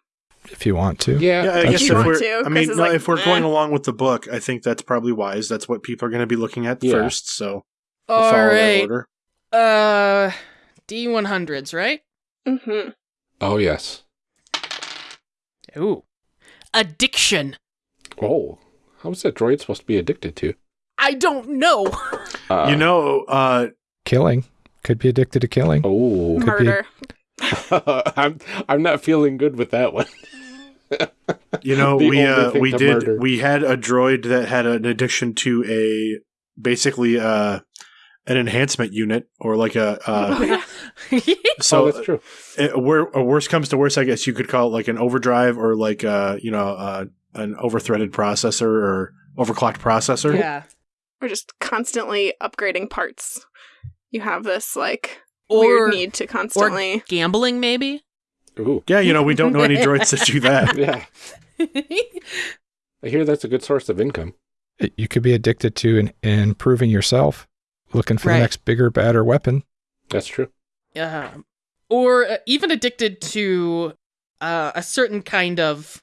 If you want to. Yeah, Yeah, I guess if true. we're, Too, I 'cause mean, no, like, if we're eh. going along with the book, I think that's probably wise. That's what people are going to be looking at Yeah. first. So we'll All follow that right, order. uh, D100s, right? Mm-hmm. Oh yes. Ooh, addiction. Oh, how's that droid supposed to be addicted to? I don't know. Uh, you know, uh, Killing. Could be addicted to killing. Oh, be. Murder. I'm I'm not feeling good with that one. you know, The we uh, we did murder. we had a droid that had an addiction to a basically uh an enhancement unit or like a uh, so oh, that's true. uh, where a worst comes to worst, I guess you could call it like an overdrive or like uh you know uh, an overthreaded processor or overclocked processor. yeah. We're just constantly upgrading parts. You have this like Or weird need to constantly. gambling, maybe. Ooh, Yeah, you know, we don't know any droids that do that. yeah. I hear that's a good source of income. You could be addicted to in, improving yourself, looking for Right. the next bigger, badder weapon. That's true. uh, or uh, even addicted to uh, a certain kind of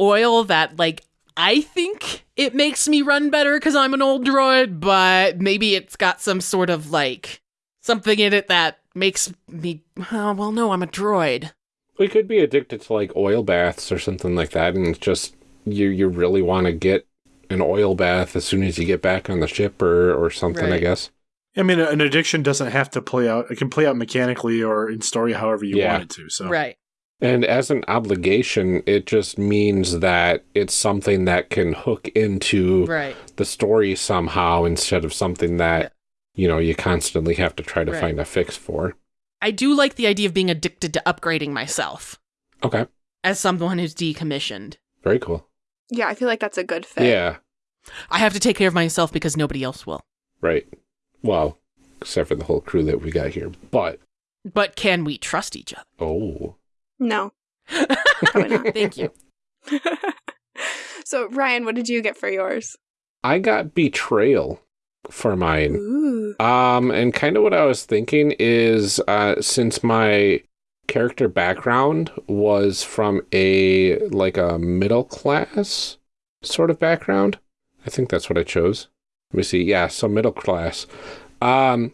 oil that, like, I think it makes me run better because I'm an old droid, but maybe it's got some sort of like something in it that makes me. Oh, well, no, I'm a droid. We could be addicted to like oil baths or something like that, and it's just you you really want to get an oil bath as soon as you get back on the ship or or something. I guess. I mean, an addiction doesn't have to play out. It can play out mechanically or in story however you Yeah. want it to. So Right. And as an obligation, it just means that it's something that can hook into Right. the story somehow instead of something that you know you constantly have to try to Right. find a fix for. I do like the idea of being addicted to upgrading myself Okay, as someone who's decommissioned. very cool. Yeah, I feel like that's a good fit. Yeah, I have to take care of myself because nobody else will. right. Well, except for the whole crew that we got here, but But can we trust each other? oh, No. Thank you. so, Ryan, what did you get for yours? I got betrayal for mine. Ooh. Um, and kind of what I was thinking is, uh, since my character background was from a like a middle class sort of background, I think that's what I chose. Let me see. Yeah, so middle class. Um,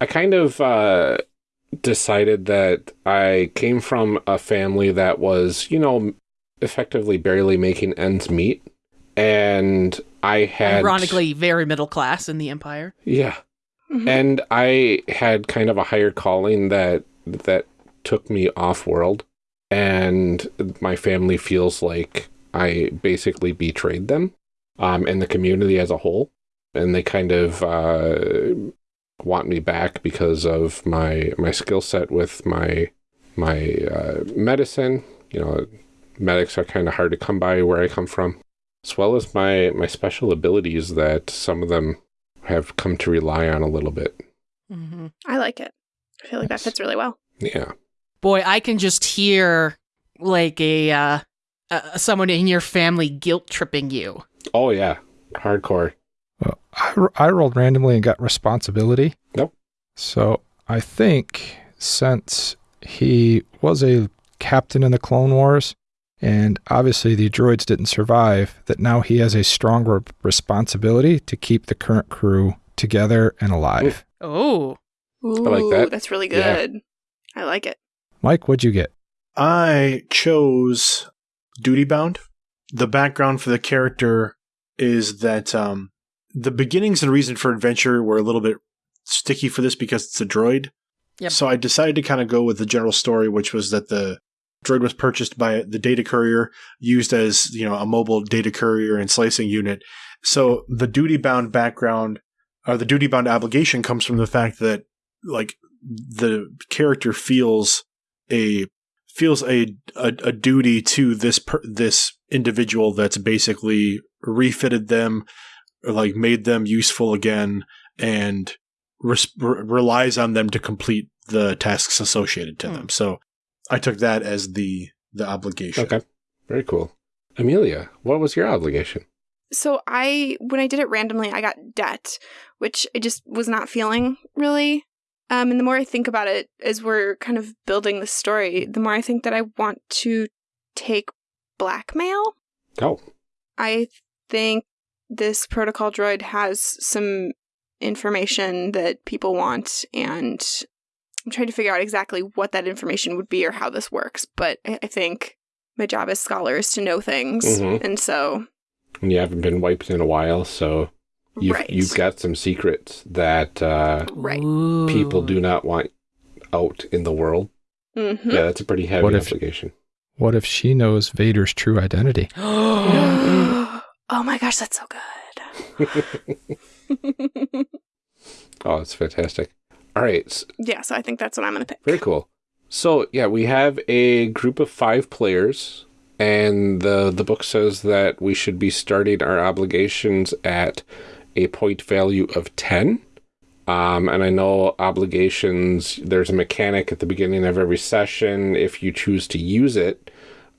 I kind of uh, decided that I came from a family that was, you know, effectively barely making ends meet, and I had Ironically, very middle class in the Empire. yeah. Mhm. And I had kind of a higher calling that that took me off world and my family feels like I basically betrayed them um and the community as a whole and they kind of uh want me back because of my my skill set with my my uh, medicine you know medics are kind of hard to come by where I come from as well as my my special abilities that some of them have come to rely on a little bit. hmm I like it. I feel like that fits really well. Yeah. Boy, I can just hear like a uh, uh, someone in your family guilt tripping you. Oh yeah. Hardcore. Well, I, I rolled randomly and got responsibility. Nope. So I think since he was a captain in the Clone Wars, and obviously the droids didn't survive, that now he has a stronger responsibility to keep the current crew together and alive. Oh. Ooh, like that. That's really Yeah. good. I like it. Mike, what'd you get? I chose Duty Bound. The background for the character is that um, the beginnings and reason for adventure were a little bit sticky for this because it's a droid. Yep. So I decided to kind of go with the general story, which was that the droid was purchased by the data courier, used as you know a mobile data courier and slicing unit. So the duty bound background or the duty bound obligation comes from the fact that like the character feels a feels a a, a duty to this per, this individual that's basically refitted them like made them useful again and res- re- relies on them to complete the tasks associated to Hmm. them. So I took that as the the obligation. Okay. Very cool. Amelia, what was your obligation? So I, when I did it randomly, I got debt, which I just was not feeling really. Um, and the more I think about it, as we're kind of building the story, the more I think that I want to take blackmail. Oh, I think this protocol droid has some information that people want, and I'm trying to figure out exactly what that information would be or how this works. But I I think my job as scholar is to know things, Mhm. and so and you haven't been wiped in a while, so you've, right, you've got some secrets that uh, Right. people do not want out in the world. Mhm. Yeah, that's a pretty heavy What if- obligation. What if she knows Vader's true identity? oh my gosh, that's so good. Oh, that's fantastic. All right, yeah, so I think that's what I'm gonna pick. very cool. So yeah, we have a group of five players, and the the book says that we should be starting our obligations at a point value of ten. Um, and I know obligations. There's a mechanic at the beginning of every session if you choose to use it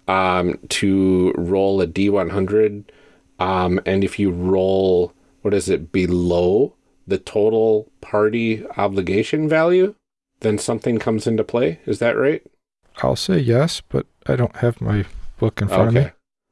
um, to roll a d100. Um, and if you roll, what is it, below the total party obligation value, then something comes into play. Is that right? I'll say yes, but I don't have my book in front of me.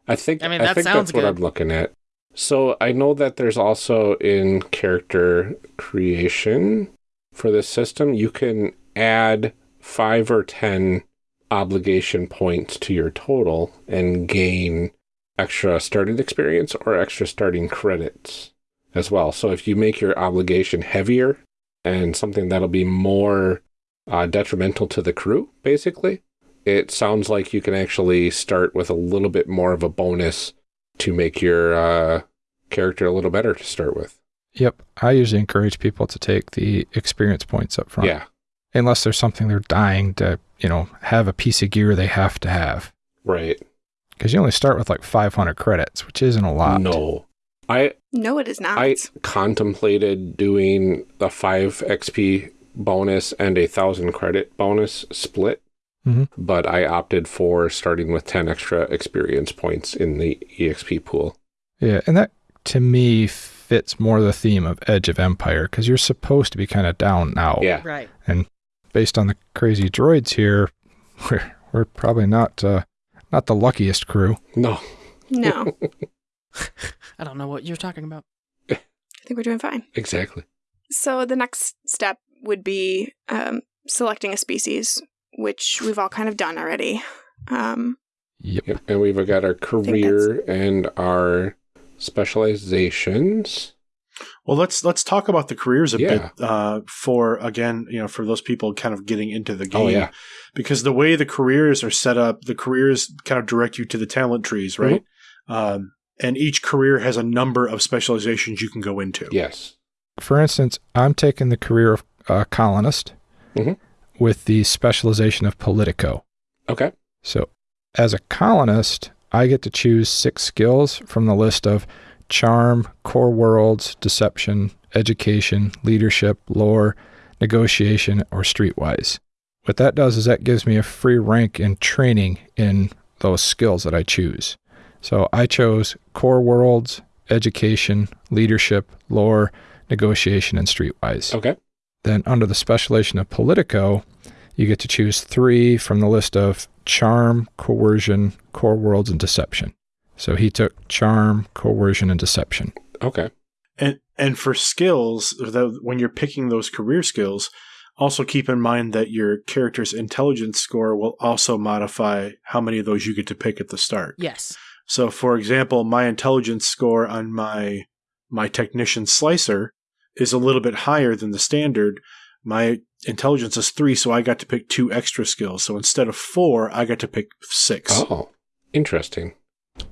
I think I I, mean, that think sounds that's what. I'm looking at. So I know that there's also in character creation for this system, you can add five or ten obligation points to your total and gain extra starting experience or extra starting credits as well. So if you make your obligation heavier and something that'll be more uh, detrimental to the crew, basically, it sounds like you can actually start with a little bit more of a bonus to make your uh, character a little better to start with. Yep. I usually encourage people to take the experience points up front. Yeah, Unless there's something they're dying to, you know, have a piece of gear they have to have. right. Because you only start with like 500 credits, which isn't a lot. No, I No, it is not. I contemplated doing a five XP bonus and a thousand credit bonus split, Mhm. but I opted for starting with ten extra experience points in the EXP pool. Yeah. And that to me fits more the theme of Edge of Empire because you're supposed to be kind of down now. Yeah, Right. And based on the crazy droids here, we're, we're probably not uh, not the luckiest crew. no, no, I don't know what you're talking about. I think we're doing fine. exactly. So the next step would be um, selecting a species, which we've all kind of done already. Um, Yep. Yep. And we've got our career and our specializations. Well, let's let's talk about the careers a Yeah. bit uh, for again, you know, for those people kind of getting into the game. Oh yeah, because the way the careers are set up, the careers kind of direct you to the talent trees, right? Um, and each career has a number of specializations you can go into. yes. For instance, I'm taking the career of uh, colonist Mhm. with the specialization of politico. Okay. So, as a colonist, I get to choose six skills from the list of charm, core worlds, deception, education, leadership, lore, negotiation, or streetwise. What that does is that gives me a free rank in training in those skills that I choose. So I chose core worlds, education, leadership, lore, negotiation, and streetwise. Okay. Then under the specialization of Politico, you get to choose three from the list of charm, coercion, core worlds, and deception. So he took charm, coercion, and deception. Okay. And and for skills, the, when you're picking those career skills, also keep in mind that your character's intelligence score will also modify how many of those you get to pick at the start. Yes. So, for example, my intelligence score on my my technician slicer is a little bit higher than the standard. My intelligence is three, so I got to pick two extra skills. So instead of four, I got to pick six. Oh, interesting.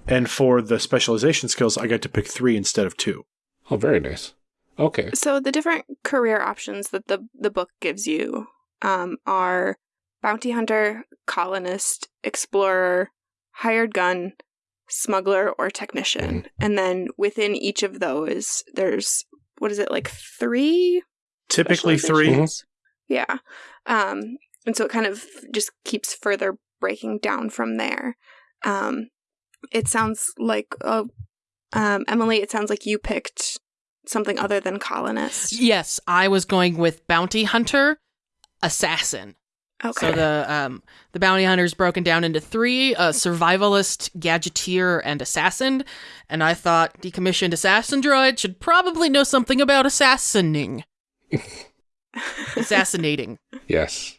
And for the specialization skills, I got to pick three instead of two. Oh, very nice. Okay. So the different career options that the the book gives you um, are bounty hunter, colonist, explorer, hired gun, smuggler, or technician. And then within each of those, there's what is it like three? Typically three. specializations? Yeah. Um, and so it kind of just keeps further breaking down from there. Um, it sounds like uh, um, Emily. It sounds like you picked something other than colonist. Yes, I was going with bounty hunter, assassin. Okay. So the um the bounty hunter is broken down into three: uh, survivalist, gadgeteer, and assassin. And I thought decommissioned assassin droid should probably know something about assassinating. Assassinating. Yes.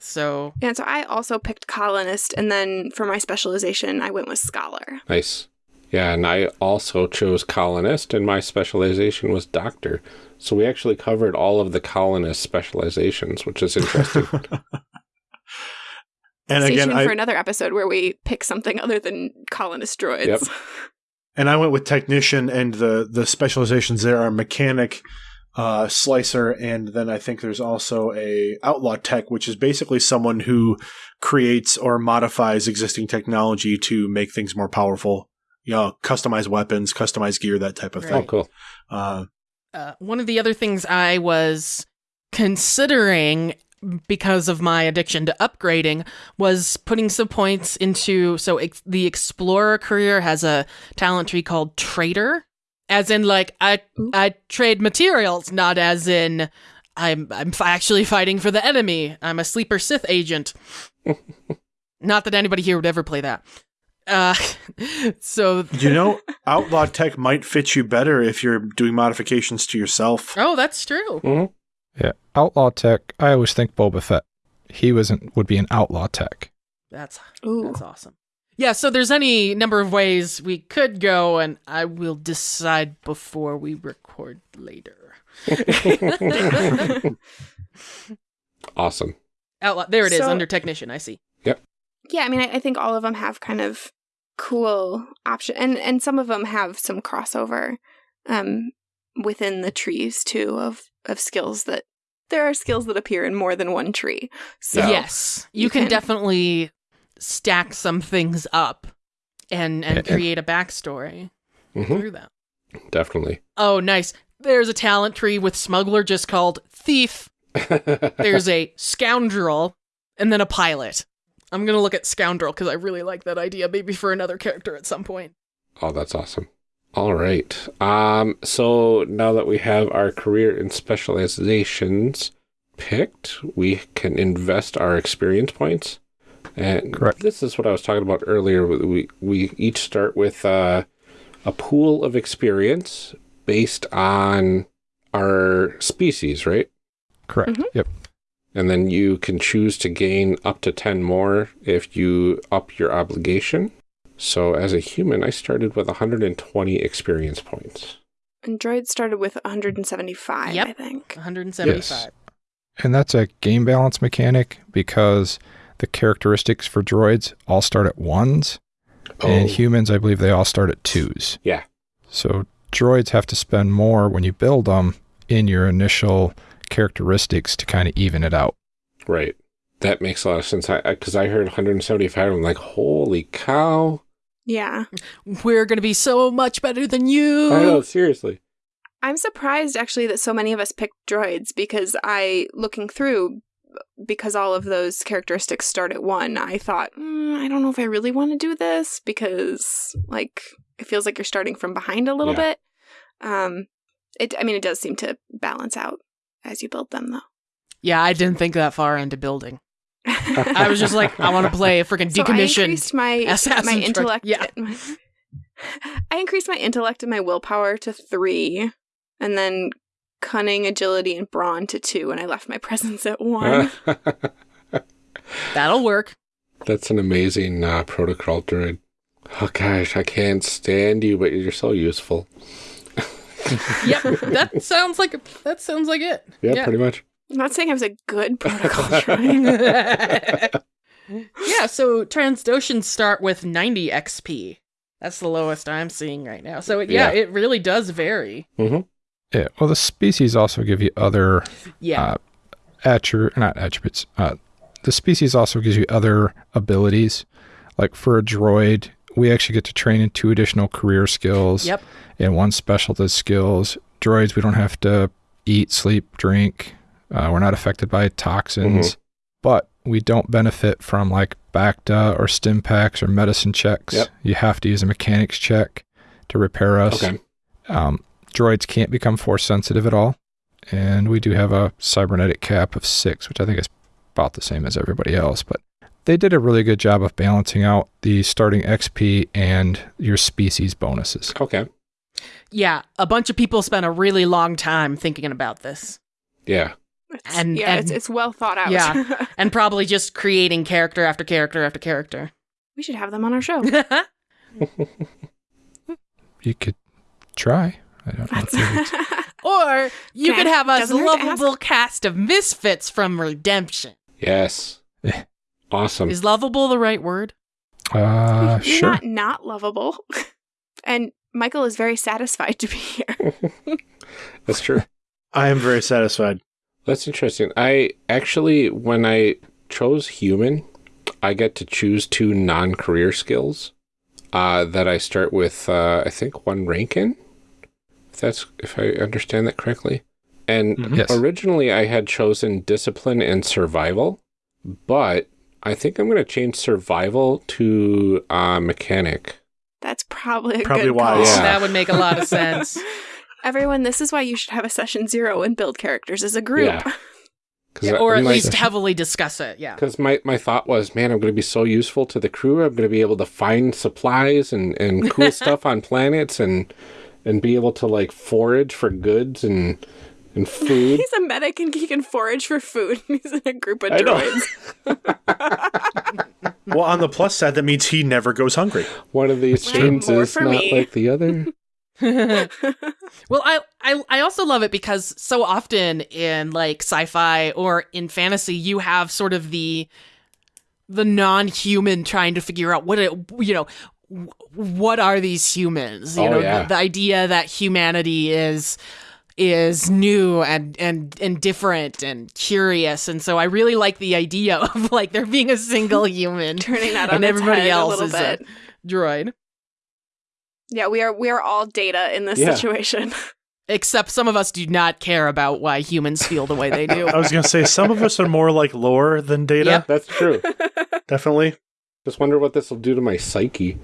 So and so I also picked colonist, and then for my specialization, I went with scholar. Nice. Yeah, and I also chose colonist, and my specialization was doctor. So we actually covered all of the colonist specializations, which is interesting. And Stay again, tuned I, for another episode where we pick something other than colonist droids. Yep. and I went with technician, and the the specializations there are mechanic, uh, slicer, and then I think there's also a outlaw tech, which is basically someone who creates or modifies existing technology to make things more powerful. You know, customize weapons, customize gear, that type of oh, thing. cool. Uh, uh, one of the other things I was considering because of my addiction to upgrading was putting some points into so ex- the explorer career has a talent tree called trader as in like I I trade materials not as in I'm I'm actually fighting for the enemy I'm a sleeper Sith agent not that anybody here would ever play that uh so you know, outlaw tech might fit you better if you're doing modifications to yourself. oh that's true hmm Yeah, outlaw tech. I always think Boba Fett. He wasn't would be an outlaw tech. That's Ooh. that's awesome. Yeah, so there's any number of ways we could go, and I will decide before we record later. Awesome. Outlaw, there it is, So- under technician. I see. Yep. Yeah, I mean, I, I think all of them have kind of cool option, and and some of them have some crossover um, within the trees too of of skills that there are skills that appear in more than one tree. So yes, you, you can, can- definitely stack some things up and and Yeah. create a backstory hmm through them. Definitely. Oh, nice. There's a talent tree with smuggler just called thief. There's a scoundrel, and then a pilot. I'm gonna look at scoundrel because I really like that idea. Maybe for another character at some point. oh, that's awesome. All right. Um, so now that we have our career and specializations picked, we can invest our experience points. And Correct. this is what I was talking about earlier. We we each start with uh, a pool of experience based on our species, right? Correct. Mhm. Yep. And then you can choose to gain up to 10 more if you up your obligation. So as a human, I started with 120 experience points. and droids started with 175, Yep. I think. 175. Yes. And that's a game balance mechanic because the characteristics for droids all start at ones, and oh. humans, I believe, they all start at twos. Yeah. So droids have to spend more when you build them in your initial characteristics to kind of even it out. right. That makes a lot of sense. I Because I, heard 175, I'm like, holy cow. Yeah. We're gonna be so much better than you. I know, seriously. I'm surprised actually that so many of us picked droids because I, looking through, because all of those characteristics start at one, I thought, mm, I don't know if I really want to do this because, like, it feels like you're starting from behind a little Yeah. bit. Um, it, I mean, it does seem to balance out as you build them, though. Yeah, I didn't think that far into building. I was just like, I want to play a freaking So I decommissioned. increased my Assassin's my intellect. Yeah. I increased my intellect and my willpower to three, and then cunning, agility, and brawn to two, and I left my presence at one. That'll work. That's an amazing uh, protocol droid. Oh gosh, I can't stand you, but you're so useful. Yep, that sounds like that sounds like it. Yeah, pretty much. I'm not saying I was a good protocol droid. yeah, so Trandoshans start with 90 XP. That's the lowest I'm seeing right now. So it, yeah, Yeah. it really does vary. hmm Yeah. Well, the species also give you other Yeah. uh, attri- not attributes. Uh, the species also gives you other abilities. Like for a droid, we actually get to train in two additional career skills yep. and one specialist skills. Droids, we don't have to eat, sleep, drink. Uh, we're not affected by toxins, but we don't benefit from like Bacta or stim packs or medicine checks. Yep. You have to use a mechanics check to repair us. Okay. Um, droids can't become force sensitive at all. And we do have a cybernetic cap of six, which I think is about the same as everybody else. But they did a really good job of balancing out the starting XP and your species bonuses. Okay. Yeah, a bunch of people spent a really long time thinking about this. Yeah. It's- And- yeah, and- it's, it's well thought out. Yeah. And probably just creating character after character after character. we should have them on our show. You could try. I don't know. if or you could have a doesn't hurt to lovable cast of misfits from Redemption. Yes. Awesome. Is lovable the right word? Uh, You're sure. not not lovable, and Michael is very satisfied to be here. That's true. I am very satisfied. That's interesting. I actually, when I chose human, I get to choose two non-career skills uh, that I start with. Uh, I think one rank in. If that's if I understand that correctly. And Mhm. Yes. originally, I had chosen discipline and survival, but I think I'm going to change survival to uh, mechanic. That's probably a Probably good wise. call. Yeah. That would make a lot of sense. Everyone, this is why you should have a session zero and build characters as a group. Yeah. 'Cause Yeah, or at like- least heavily discuss it. Yeah. Because my, my thought was, man, I'm going to be so useful to the crew. I'm going to be able to find supplies and, and cool stuff on planets and and be able to like forage for goods and and food. He's a medic and he can forage for food. He's in a group of I droids. Well, on the plus side, that means he never goes hungry. One of these Right, things is not me. like the other. well, I, I I also love it because so often in like sci-fi or in fantasy, you have sort of the the non-human trying to figure out what it you know w- what are these humans you Oh, know yeah. the, the idea that humanity is is new and and and different and curious and so i really like the idea of like there being a single human Turning that on and everybody head a else is uh, bit. a droid Yeah, we are we are all data in this Yeah. situation. except some of us do not care about why humans feel the way they do I was going to say, some of us are more like lore than data. Yep. That's true. Definitely. Just wonder what this will do to my psyche.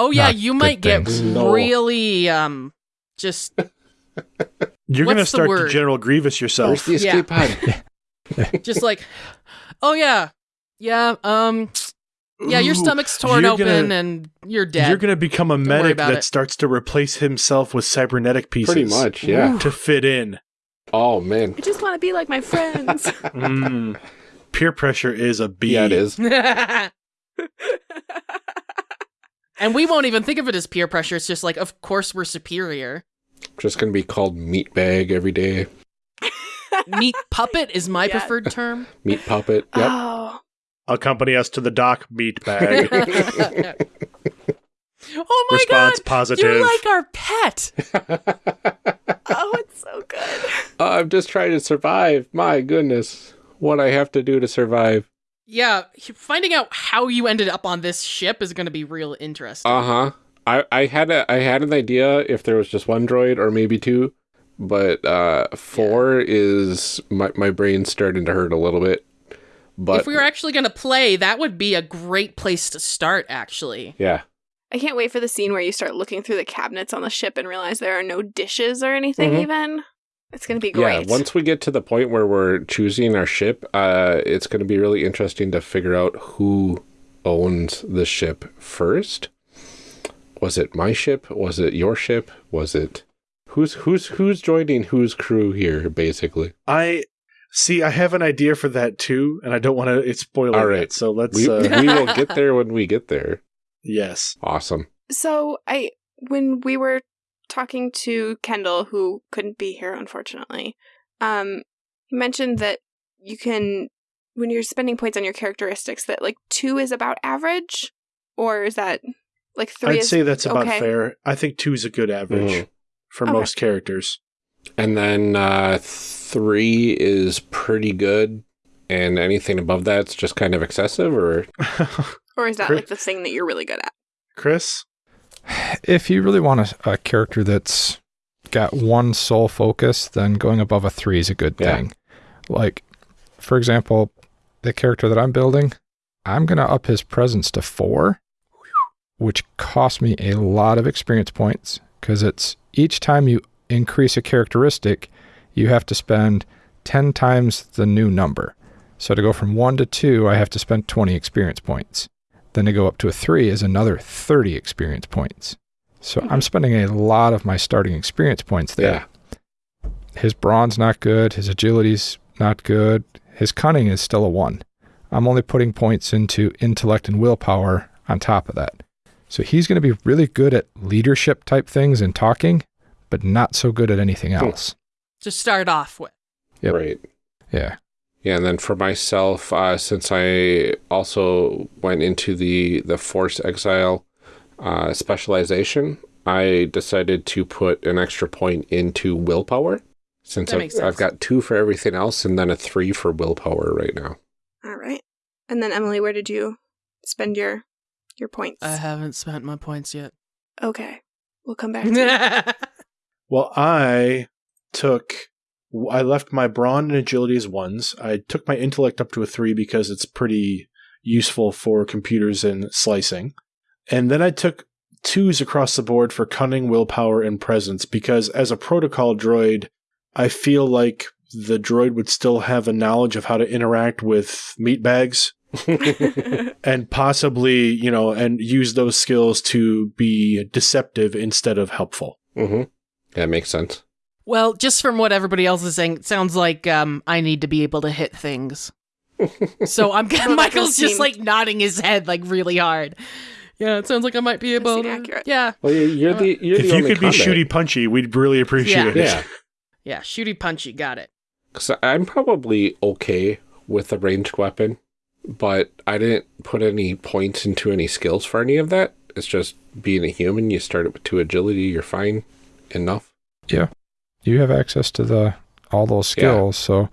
Oh yeah, you might get things. Really um just You're going to What's the start word? to General Grievous Where's yourself. the escape pod? just like oh yeah. Yeah, um yeah, your stomach's torn you're open gonna- and you're dead. You're going to become a worry medic that it. starts to replace himself with cybernetic pieces. Pretty much, yeah. To fit in. Oh man. I just want to be like my friends. Mm. Peer pressure is a B. Yeah, it is. And we won't even think of it as peer pressure. It's just like of course we're superior. Just gonna be called meat bag every day. Meat puppet is my Yeah. preferred term. Meat puppet. Yep. Oh, Accompany us to the dock, meat bag. oh my Response god. positive. You're like our pet. oh, it's so good. I'm just trying to survive. My goodness. What I have to do to survive. Yeah, finding out how you ended up on this ship is going to be real interesting. Uh huh. I, I had a I had an idea if there was just one droid or maybe two, but uh, four is my my brain's starting to hurt a little bit. But if we were actually going to play, that would be a great place to start, actually. yeah, I can't wait for the scene where you start looking through the cabinets on the ship and realize there are no dishes or anything Mhm. even. It's going to be great. Yeah, once we get to the point where we're choosing our ship, uh, it's going to be really interesting to figure out who owns the ship first. Was it my ship? Was it your ship? Was it who's who's who's joining whose crew here? Basically, I see. I have an idea for that too, and I don't want to spoil All it. right. yet, so let's. we uh, we will get there when we get there. yes. Awesome. So I when we were talking to Kendall, who couldn't be here unfortunately, um, he mentioned that you can when you're spending points on your characteristics that like two is about average, or is that like 3 I'd is say that's about okay. fair. I think two is a good average Mhm. for Okay. most characters. And then uh, three is pretty good, and anything above that's just kind of excessive, or or is that like the thing that you're really good at? Chris, If you really want a, a character that's got one sole focus, then going above a three is a good Yeah. thing. Like, for example, the character that I'm building, I'm going to up his presence to four, which costs me a lot of experience points because it's each time you increase a characteristic, you have to spend 10 times the new number. So to go from one to two, I have to spend 20 experience points. Then to go up to a three is another 30 experience points. So I'm spending a lot of my starting experience points there. yeah, His brawn's not good. His agility's not good. His cunning is still a one. I'm only putting points into intellect and willpower on top of that. So he's going to be really good at leadership type things and talking, but not so good at anything Hmm. else. To start off with. Yep. right. Yeah. Yeah, and then for myself, uh, since I also went into the the force exile uh, specialization, I decided to put an extra point into willpower. Since That I've, makes sense. I've got two for everything else, and then a three for willpower right now. All right. And then Emily, where did you spend your your points? I haven't spent my points yet. okay. We'll come back to you. well, I took. I left my brawn and agility as ones. I took my intellect up to a three because it's pretty useful for computers and slicing. And then I took twos across the board for cunning, willpower, and presence because as a protocol droid, I feel like the droid would still have a knowledge of how to interact with meat bags and possibly, you know, and use those skills to be deceptive instead of helpful. mm-hmm. That makes sense. Well, just from what everybody else is saying, it sounds like um, I need to be able to hit things. so I'm that Michael's does just seem- like nodding his head like really hard. Yeah, it sounds like I might be able seem to. accurate. Yeah, Well, you- you're the you're if the you only could be shooty punchy, we'd really appreciate Yeah. it. Yeah, yeah, shooty punchy, got it. because I'm probably okay with a ranged weapon, but I didn't put any points into any skills for any of that. It's just being a human. You start it with two agility, you're fine enough. You have access to the all those Yeah. skills, so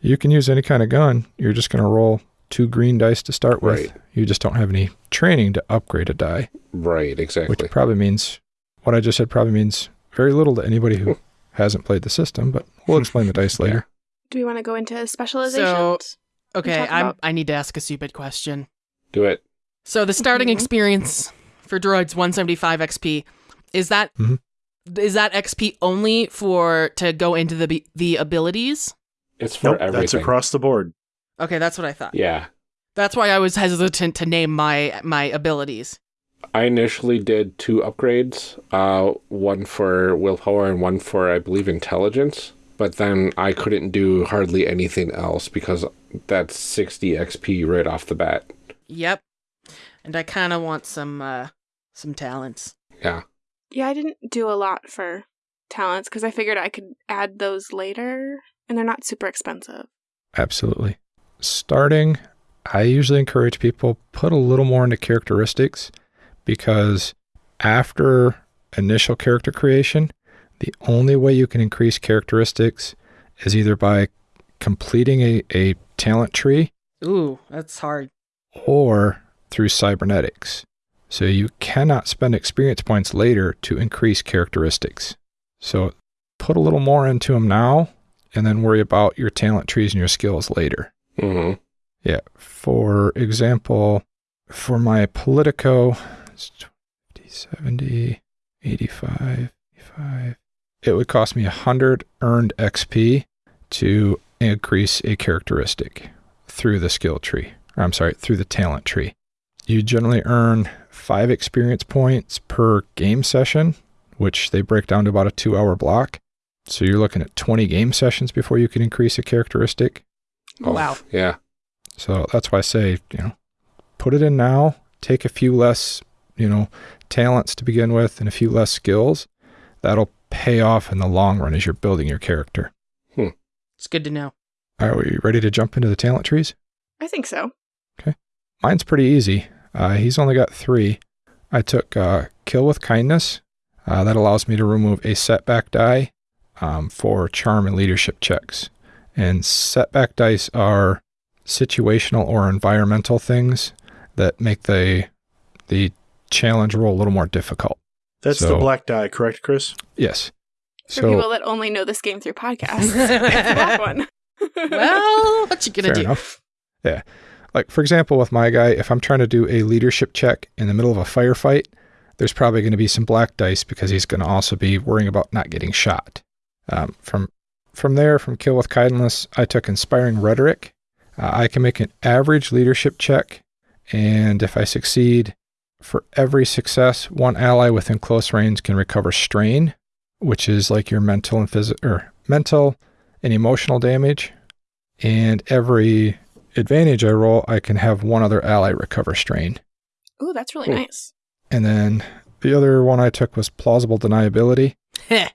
you can use any kind of gun. You're just going to roll two green dice to start with. Right. You just don't have any training to upgrade a die. Right, exactly. which probably means what I just said probably means very little to anybody who hasn't played the system, but we'll explain the dice later. Do we want to go into specializations? So- Okay, I'm. about- I need to ask a stupid question. Do it. So the starting Mhm. experience for droids 175 XP is that is that XP only for to go into the the abilities? It's for Nope, everything. that's across the board. Okay, that's what I thought. Yeah. That's why I was hesitant to name my my abilities. I initially did two upgrades, uh, one for willpower and one for, I believe, intelligence. But then I couldn't do hardly anything else because that's 60 XP right off the bat. Yep. And I kind of want some uh some talents. Yeah. Yeah, I didn't do a lot for talents because I figured I could add those later, and they're not super expensive. Absolutely. Starting, I usually encourage people put a little more into characteristics because after initial character creation, the only way you can increase characteristics is either by completing a, a talent tree Ooh, that's hard. or through cybernetics. So you cannot spend experience points later to increase characteristics. So put a little more into them now and then worry about your talent trees and your skills later. hmm Yeah. For example, for my Politico, it's 50, 70, 85, 85, it would cost me 100 earned XP to increase a characteristic through the skill tree. Or I'm sorry, through the talent tree. You generally earn five experience points per game session, which they break down to about a two hour block. So you're looking at 20 game sessions before you can increase a characteristic. Oh, Wow. Yeah. So that's why I say, you know, put it in now, take a few less, you know, talents to begin with and a few less skills. That'll pay off in the long run as you're building your character. Hmm. It's good to know. Are we ready to jump into the talent trees? I think so. Okay. Mine's pretty easy. Uh, he's only got three. I took uh, Kill with Kindness. Uh, that allows me to remove a setback die um, for charm and leadership checks. And setback dice are situational or environmental things that make the the challenge roll a little more difficult. That's the black die, correct, Chris? Yes. For So people that only know this game through podcasts. that one. Well, what you gonna fair do? enough. Yeah. Like for example, with my guy, if I'm trying to do a leadership check in the middle of a firefight, there's probably going to be some black dice because he's going to also be worrying about not getting shot. Um, from from there, from Kill with Kindness, I took Inspiring Rhetoric. Uh, I can make an average leadership check, and if I succeed, for every success, one ally within close range can recover strain, which is like your mental and physical or mental and emotional damage. And every advantage I roll, I can have one other ally recover strain. Ooh, that's really nice. And then the other one I took was plausible deniability.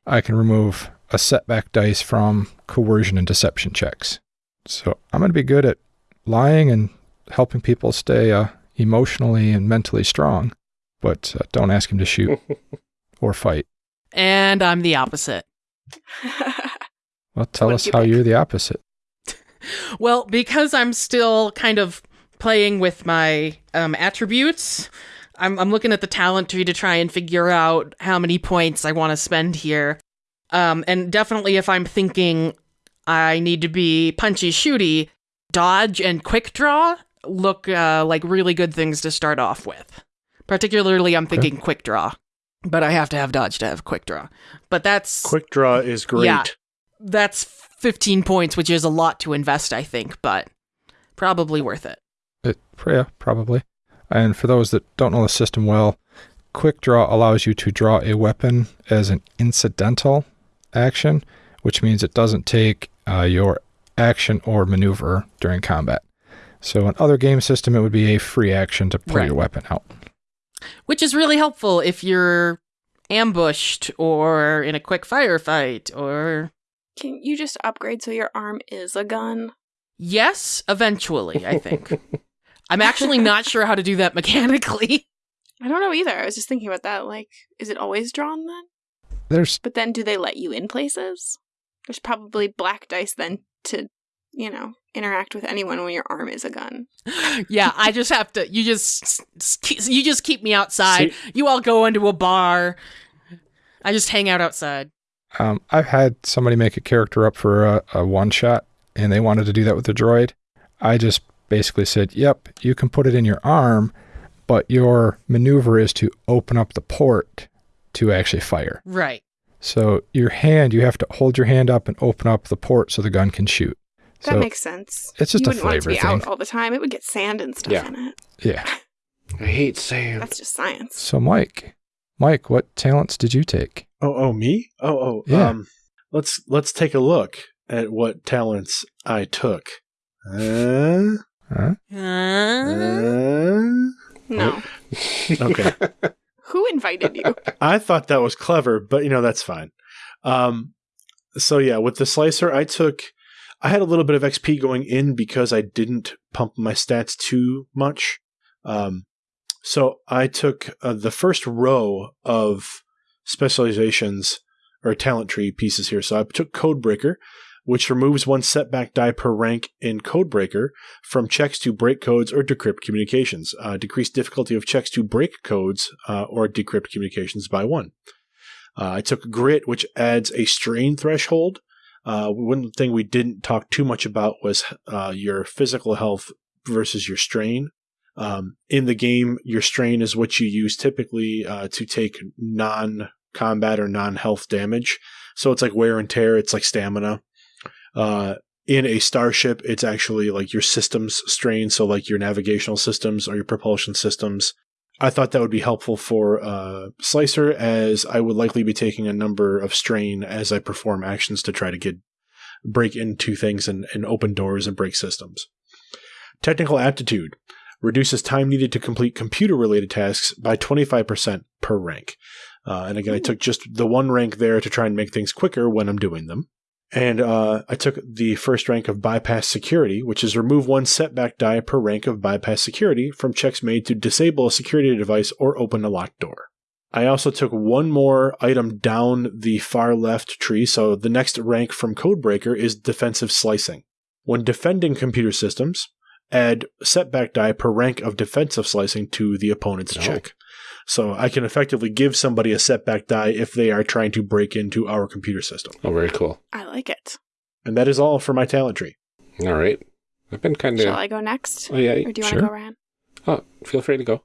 I can remove a setback dice from coercion and deception checks. So I'm going to be good at lying and helping people stay uh, emotionally and mentally strong, but uh, don't ask him to shoot or fight. and I'm the opposite. Well, tell What us you how pick? you're the opposite. Well, because I'm still kind of playing with my um, attributes, I'm, I'm looking at the talent tree to try and figure out how many points I want to spend here. Um, and definitely, if I'm thinking I need to be punchy shooty, dodge and quick draw look uh, like really good things to start off with. Particularly, I'm thinking quick draw, but I have to have dodge to have quick draw. But that's Quick draw is great. Yeah. that's 15 points, which is a lot to invest, I think, but probably worth it. It, yeah, probably. And for those that don't know the system well, quick draw allows you to draw a weapon as an incidental action, which means it doesn't take uh, your action or maneuver during combat. So in other game system, it would be a free action to pull Right. your weapon out. Which is really helpful if you're ambushed or in a quick firefight or. Can you just upgrade so your arm is a gun? Yes, eventually, I think. I'm actually not sure how to do that mechanically. I don't know either. I was just thinking about that. Like, is it always drawn then? There's But then do they let you in places? There's probably black dice then to, you know, interact with anyone when your arm is a gun. yeah, I just have to. You just you just keep me outside. you all go into a bar. I just hang out outside. Um, I've had somebody make a character up for a, a one shot and they wanted to do that with the droid. I just basically said, yep, you can put it in your arm, but your maneuver is to open up the port to actually fire. Right. So your hand, you have to hold your hand up and open up the port so the gun can shoot. That so makes sense. it's just you a wouldn't want it to flavor be out all the time. It would get sand and stuff Yeah. in it. yeah. I hate sand. That's just science. So Mike, Mike, what talents did you take? Oh, oh, me? Oh, oh. Yeah. Um, let's let's take a look at what talents I took. Uh, Huh? Uh, uh, No. okay. Who invited you? I thought that was clever, but you know that's fine. Um, so yeah, with the slicer, I took. I had a little bit of XP going in because I didn't pump my stats too much. Um, so I took uh, the first row of specializations or talent tree pieces here. So I took Codebreaker, which removes one setback die per rank in Codebreaker from checks to break codes or decrypt communications. Uh, decrease difficulty of checks to break codes uh, or decrypt communications by one. Uh, I took Grit, which adds a strain threshold. Uh, one thing we didn't talk too much about was uh, your physical health versus your strain. Um, in the game, your strain is what you use typically uh, to take non combat or non health damage. So it's like wear and tear, it's like stamina. Uh, in a starship, it's actually like your systems strain, so like your navigational systems or your propulsion systems. I thought that would be helpful for uh, Slicer, as I would likely be taking a number of strain as I perform actions to try to get break into things and, and open doors and break systems. Technical aptitude reduces time needed to complete computer related tasks by 25% per rank. Uh, and again, I took just the one rank there to try and make things quicker when I'm doing them. And uh, I took the first rank of bypass security, which is remove one setback die per rank of bypass security from checks made to disable a security device or open a locked door. I also took one more item down the far left tree, so the next rank from Codebreaker is defensive slicing. When defending computer systems, add setback die per rank of defensive slicing to the opponent's Oh. check. So I can effectively give somebody a setback die if they are trying to break into our computer system. Oh, very cool. I like it. And that is all for my talent tree. All right. I've been kind of. Shall. I go next? Oh, yeah. Or do you want to go, Ryan? Oh, feel free to go.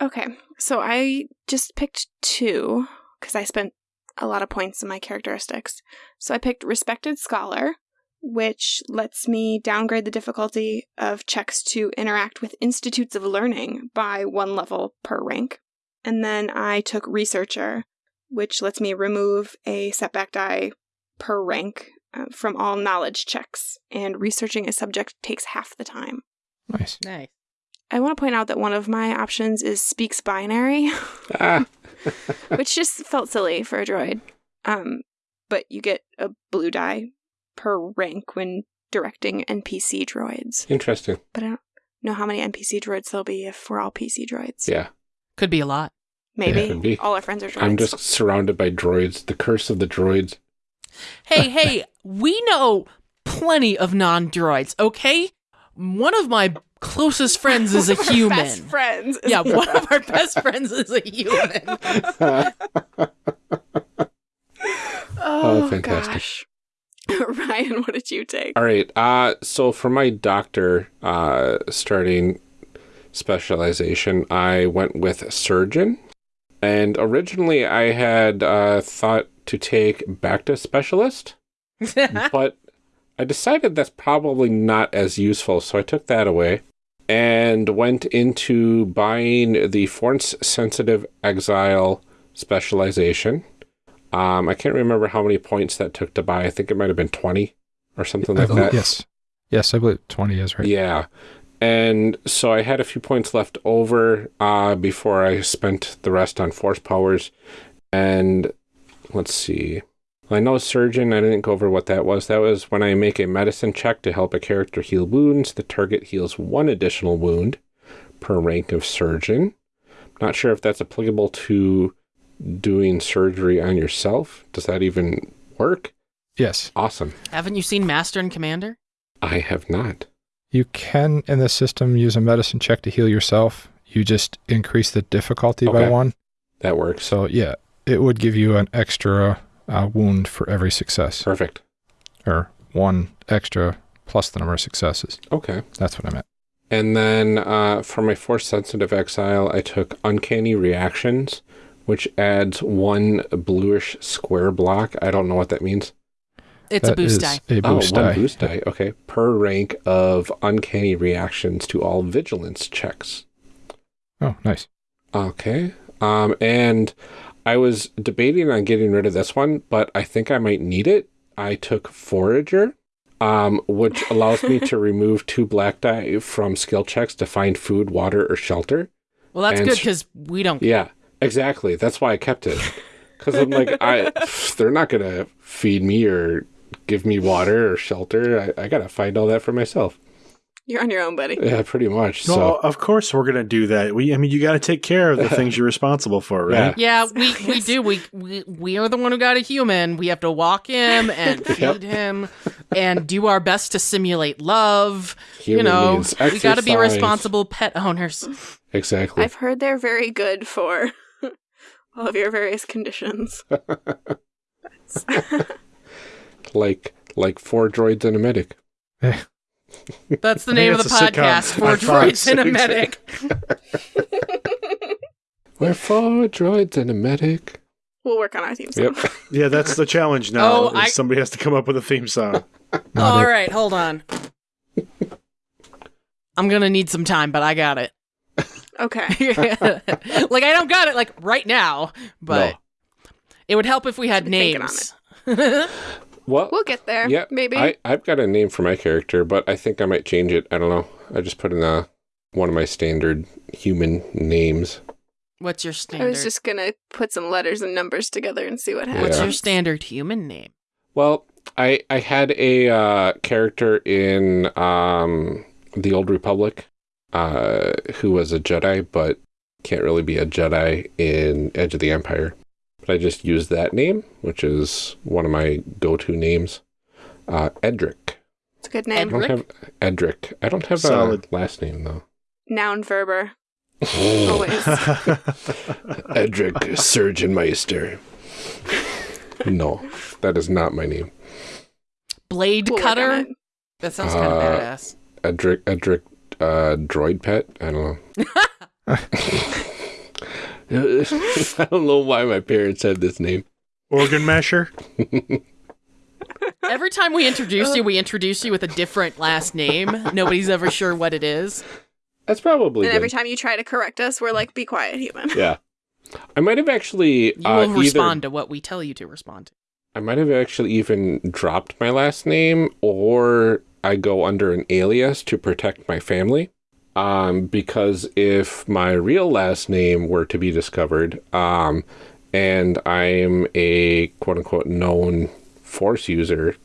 Okay, so I just picked two because I spent a lot of points in my characteristics. So I picked Respected Scholar, which lets me downgrade the difficulty of checks to interact with institutes of learning by one level per rank. And then I took Researcher, which lets me remove a setback die per rank uh, from all knowledge checks, and researching a subject takes half the time. Nice. Nice. I want to point out that one of my options is speaks binary, Ah, which just felt silly for a droid. Um, but you get a blue die per rank when directing NPC droids. interesting. But I don't know how many NPC droids there'll be if we're all PC droids. Yeah. Could be a lot. Maybe Yeah, be. all our friends are droids. I'm just surrounded by droids. The curse of the droids. Hey, hey, we know plenty of non droids, okay? One of my closest friends is a One of our human. Best friends. Yeah, one of our best friends is a human. Oh, oh, fantastic. Gosh. Ryan, what did you take? All right. Uh, so for my doctor uh, starting specialization, I went with surgeon. And originally I had uh, thought to take Bacta specialist, but I decided that's probably not as useful, so I took that away and went into buying the Force Sensitive Exile specialization. Um, I can't remember how many points that took to buy. I think it might have been 20 or something like that. Yes. Yes, I believe 20 is right. Yeah. And so I had a few points left over uh, before I spent the rest on force powers. And let's see. I know surgeon, I didn't go over what that was. That was when I make a medicine check to help a character heal wounds, the target heals one additional wound per rank of surgeon. Not sure if that's applicable to doing surgery on yourself. Does that even work? Yes. Awesome. Haven't you seen Master and Commander? I have not. You can, in the system, use a medicine check to heal yourself. You just increase the difficulty by one. That works. So, yeah, it would give you an extra uh, wound for every success, Perfect. or one extra plus the number of successes. Okay. That's what I meant. And then uh, for my force sensitive exile, I took uncanny reactions, which adds one bluish square block. I don't know what that means. It's a boost is die. A boost oh, one die. boost die. Okay, per rank of uncanny reactions to all vigilance checks. Oh, nice. Okay. Um, and I was debating on getting rid of this one, but I think I might need it. I took forager, um, which allows me to remove two black die from skill checks to find food, water, or shelter. Well, that's and good because we don't. Yeah, exactly. That's why I kept it. Because I'm like, I they're not gonna feed me or give me water or shelter. I, I gotta find all that for myself. You're on your own, buddy. Yeah, pretty much. No, So of course we're gonna do that. We, I mean, you got to take care of the things you're responsible for, right? Yeah, yeah we, we do. We, we we are the one who got a human. We have to walk him and feed him and do our best to simulate love. Human you know, needs we got to be responsible pet owners. exactly. I've heard they're very good for all of your various conditions. like like four droids and a medic. That's the name of the it's a sitcom podcast. Four on droids and a medic. We're four droids and a medic. We'll work on our theme song. Yep. Yeah, that's the challenge now. Oh, is I- Somebody has to come up with a theme song. Not All it. right, hold on. I'm gonna need some time, but I got it. Okay. like I don't got it like right now, but No. it would help if we had Should be thinking on names. Well, We'll get there. yeah, Maybe. I, I've got a name for my character, but I think I might change it. I don't know. I just put in a, one of my standard human names. What's your standard? I was just gonna put some letters and numbers together and see what Yeah. happens. What's your standard human name? Well, I I had a uh, character in um, the Old Republic uh, who was a Jedi, but can't really be a Jedi in Edge of the Empire. But I just used that name, which is one of my go-to names. Uh, Edric. It's a good name. I don't have Edric. I don't have Solid. a last name though. Noun verber. Always. Edric Surgeon Meister. no, that is not my name. Blade We'll work on cutter? That sounds kind of Uh, badass. Edric, Edric, uh, droid pet. I don't know. I don't know why my parents had this name. Organ masher. Every time we introduce you, we introduce you with a different last name. Nobody's ever sure what it is. That's probably And good. every time you try to correct us, we're like, be quiet, human. yeah. I might have actually You uh, will either respond to what we tell you to respond to. I might have actually even dropped my last name or I go under an alias to protect my family. Um, because if my real last name were to be discovered, um, and I'm a quote unquote known force user,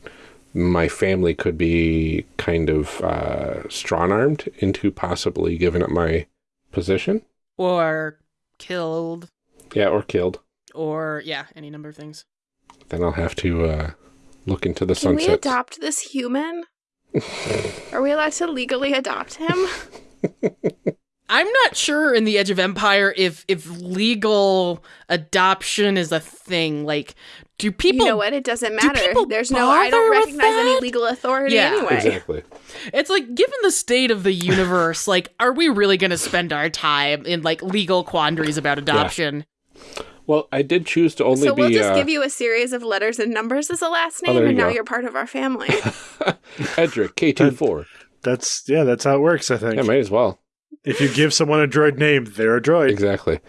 my family could be kind of uh, strong armed into possibly giving up my position. Or killed. Yeah, or killed. Or, yeah, any number of things. Then I'll have to uh, look into the Can we sunset. adopt this human? Are we allowed to legally adopt him? I'm not sure in the Edge of Empire if if legal adoption is a thing. Like, do people? you know what? It doesn't matter. people There's no. I don't recognize any legal authority Yeah. anyway. Exactly. It's like, given the state of the universe, like, are we really going to spend our time in like legal quandaries about adoption? Well, I did choose to only So be. we'll just uh, give you a series of letters and numbers as a last Oh, name, there and you now go. you're part of our family. Edric K24. That's yeah, that's how it works. I think Yeah, might as well. if you give someone a droid name, they're a droid. Exactly.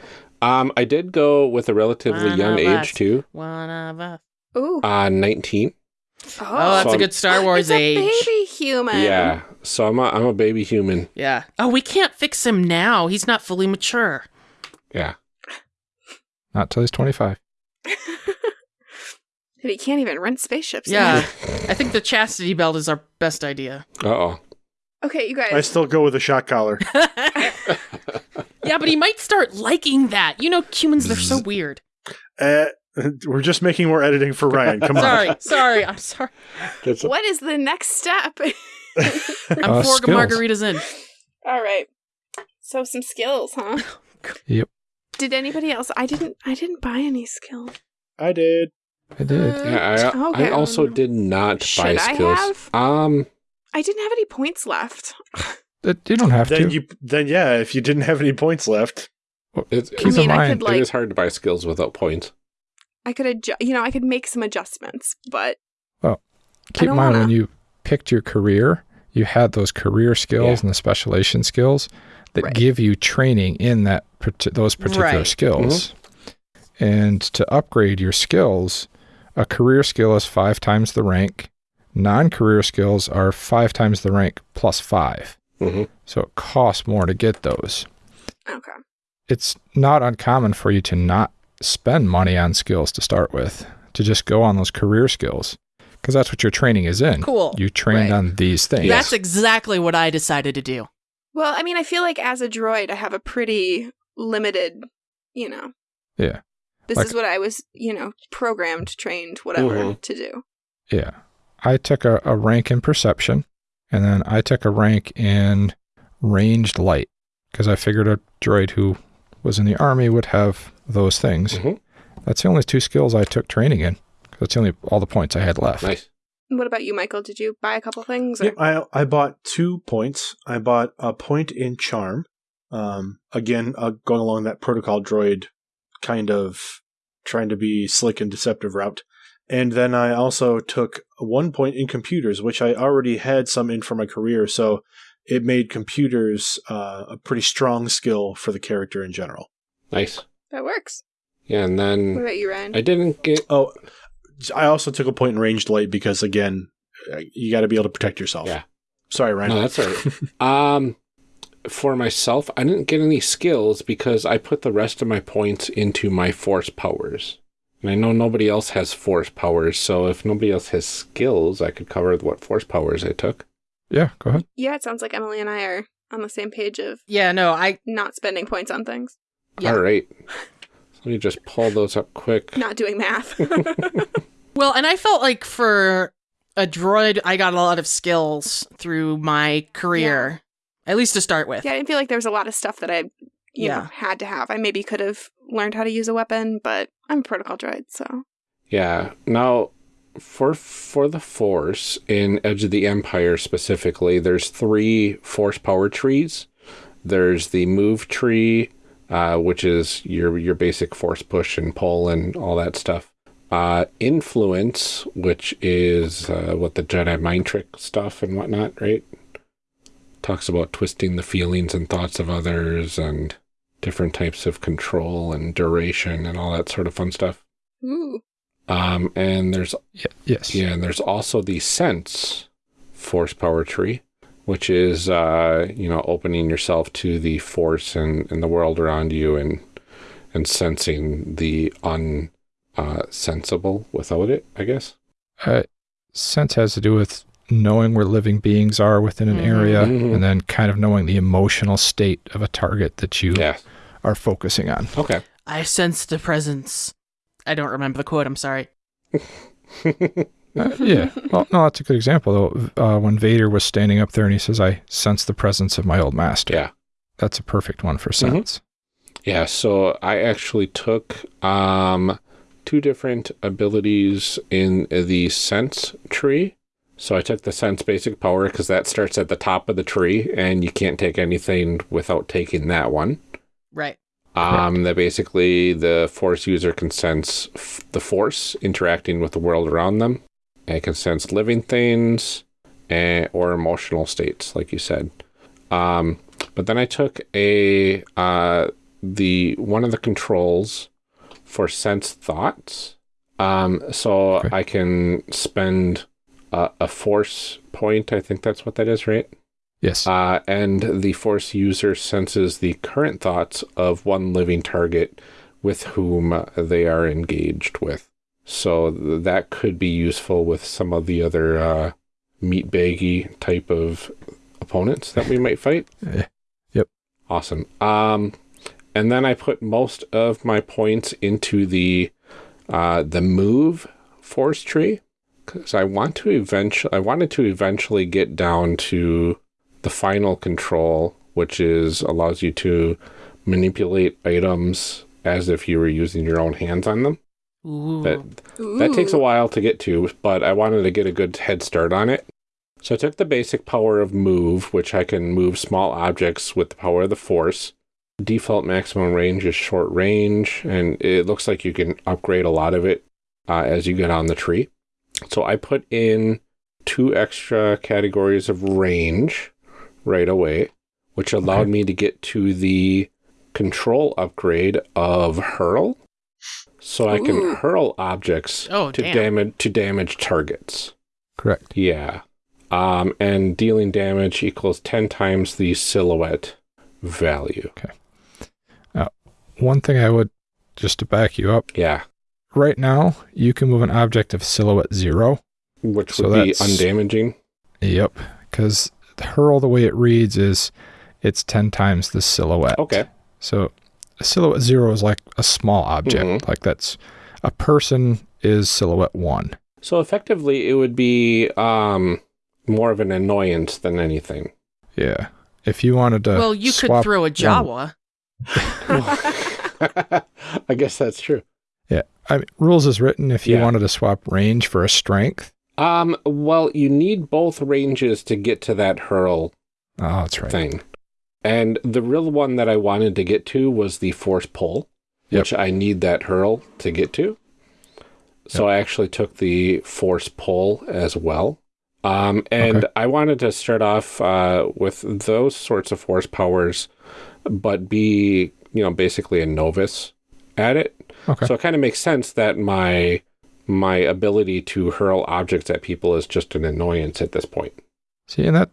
Um, I did go with a relatively One young age us. too. One of us. Ooh. Uh, 19. Oh, that's So- a good Star Wars it's a age. baby human. Yeah. So I'm a, I'm a baby human. Yeah. Oh, we can't fix him now. He's not fully mature. Yeah. Not till he's 25. And he can't even rent spaceships. Yeah. I think the chastity belt is our best idea. Uh oh. Okay, you guys. I still go with a shot collar. yeah, but he might start liking that. You know, humans, they're so weird. Uh, we're just making more editing for Ryan. Come on. Sorry, sorry. I'm sorry. That's What is the next step? I'm Uh, four skills. margaritas in. All right. So some skills, huh? Yep. Did anybody else? I didn't. I didn't buy any skills. I did. I did. yeah, I, Okay. I also did not buy Should I skills. have? Um, I didn't have any points left. Uh, You don't have Then to. you then yeah, if you didn't have any points left, it's, Keep I in mean, I mind, could like. it is hard to buy skills without points. I could adjust. You know, I could make some adjustments, but well, Keep in mind when wanna- you picked your career, you had those career skills Yeah. and the specialization skills that Right. give you training in that those particular Right. skills. And to upgrade your skills, a career skill is five times the rank. Non-career skills are five times the rank plus five. hmm So it costs more to get those. okay. It's not uncommon for you to not spend money on skills to start with, to just go on those career skills. Because that's what your training is in. Cool. You trained Right. on these things. That's exactly what I decided to do. Well, I mean, I feel like as a droid, I have a pretty limited. You know. Yeah. This Like- is what I was, you know, programmed, trained, whatever to do. Yeah. I took a, a rank in perception and then I took a rank in ranged light because I figured a droid who was in the army would have those things. Mhm. That's the only two skills I took training in. That's the only all the points I had left. Nice. What about you, Michael? Did you buy a couple things? Or? Yep, I I bought two points. I bought a point in charm. Um, again, uh, going along that protocol droid kind of trying to be slick and deceptive route. And then I also took one point in computers, which I already had some in for my career. So it made computers uh, a pretty strong skill for the character in general. Nice. That works. Yeah, and then What then about you, Ryan? I didn't get. Oh, I also took a point in ranged light because, again, uh, you got to be able to protect yourself. Yeah. Sorry, Ryan. No, that's all right. um, for myself, I didn't get any skills because I put the rest of my points into my force powers. And I know nobody else has force powers, so if nobody else has skills, I could cover what force powers I took. Yeah, go ahead. yeah, it sounds like Emily and I are on the same page of Yeah, no, I not spending points on things, Yeah. All right. Let me just pull those up quick. not doing math. well, and I felt like for a droid, I got a lot of skills through my career, at least to start with. yeah, I didn't feel like there was a lot of stuff that I, you know, Yeah. had to have. I maybe could have learned how to use a weapon, but I'm a protocol droid, so Yeah. Now, for for the Force in Edge of the Empire specifically, there's three Force power trees. There's the move tree, uh, which is your your basic Force push and pull and all that stuff. Uh, influence, which is uh, what the Jedi mind trick stuff and whatnot, right? Talks about twisting the feelings and thoughts of others and different types of control and duration and all that sort of fun stuff. ooh, Um, and there's Yeah, yes. yeah, and there's also the sense force power tree, which is uh, you know opening yourself to the force and, and the world around you and and sensing the unsensible uh, without it. I guess. Uh, sense has to do with knowing where living beings are within an Mhm. area Mhm. and then kind of knowing the emotional state of a target that you Yeah. are focusing on. Okay. I sense the presence. I don't remember the quote. I'm sorry. Uh, yeah. Well, no, that's a good example, though. Uh, when Vader was standing up there and he says, I sense the presence of my old master. Yeah. That's a perfect one for sense. Yeah, so I actually took um, two different abilities in the sense tree. So I took the sense basic power because that starts at the top of the tree, and you can't take anything without taking that one. Right. Um, that basically the force user can sense f- the force interacting with the world around them. And can sense living things and, or emotional states, like you said. Um, but then I took a uh, the one of the controls for sense thoughts. Um, so Okay. I can spend a, a force point. I think that's what that is, right? Yes. Uh, and the force user senses the current thoughts of one living target with whom they are engaged with. So th- that could be useful with some of the other uh, meat baggy type of opponents that we might fight. Eh, yep. Awesome. Um, and then I put most of my points into the uh, the move force tree because I want to eventually I wanted to eventually get down to the final control, which is allows you to manipulate items as if you were using your own hands on them. Ooh. That that takes a while to get to, but I wanted to get a good head start on it. So I took the basic power of move, which I can move small objects with the power of the force. Default maximum range is short range, and it looks like you can upgrade a lot of it uh, as you get on the tree. So I put in two extra categories of range right away, which allowed Okay. me to get to the control upgrade of hurl. So I can Ooh. hurl objects Oh, to damage to damage targets. Correct. Yeah. Um, and dealing damage equals 10 times the silhouette value. Okay. One thing I would, just to back you up, Yeah. right now, you can move an object of silhouette zero. Which So would be undamaging. Yep. Because hurl, the way it reads, is it's 10 times the silhouette. Okay. So a silhouette zero is like a small object. Mhm. Like that's a person is silhouette one. So effectively, it would be um, more of an annoyance than anything. Yeah. If you wanted to. well, you could throw a one- Jawa. I guess that's true. Yeah. I mean, rules is written if you Yeah. wanted to swap range for a strength. Um, well, you need both ranges to get to that hurl Oh, that's right. thing. And the real one that I wanted to get to was the force pull. Yep. which I need that hurl to get to. So I actually took the force pull as well. Um, and Okay. I wanted to start off uh, with those sorts of force powers, but be, you know, basically a novice at it. Okay. So it kind of makes sense that my my ability to hurl objects at people is just an annoyance at this point. See, and that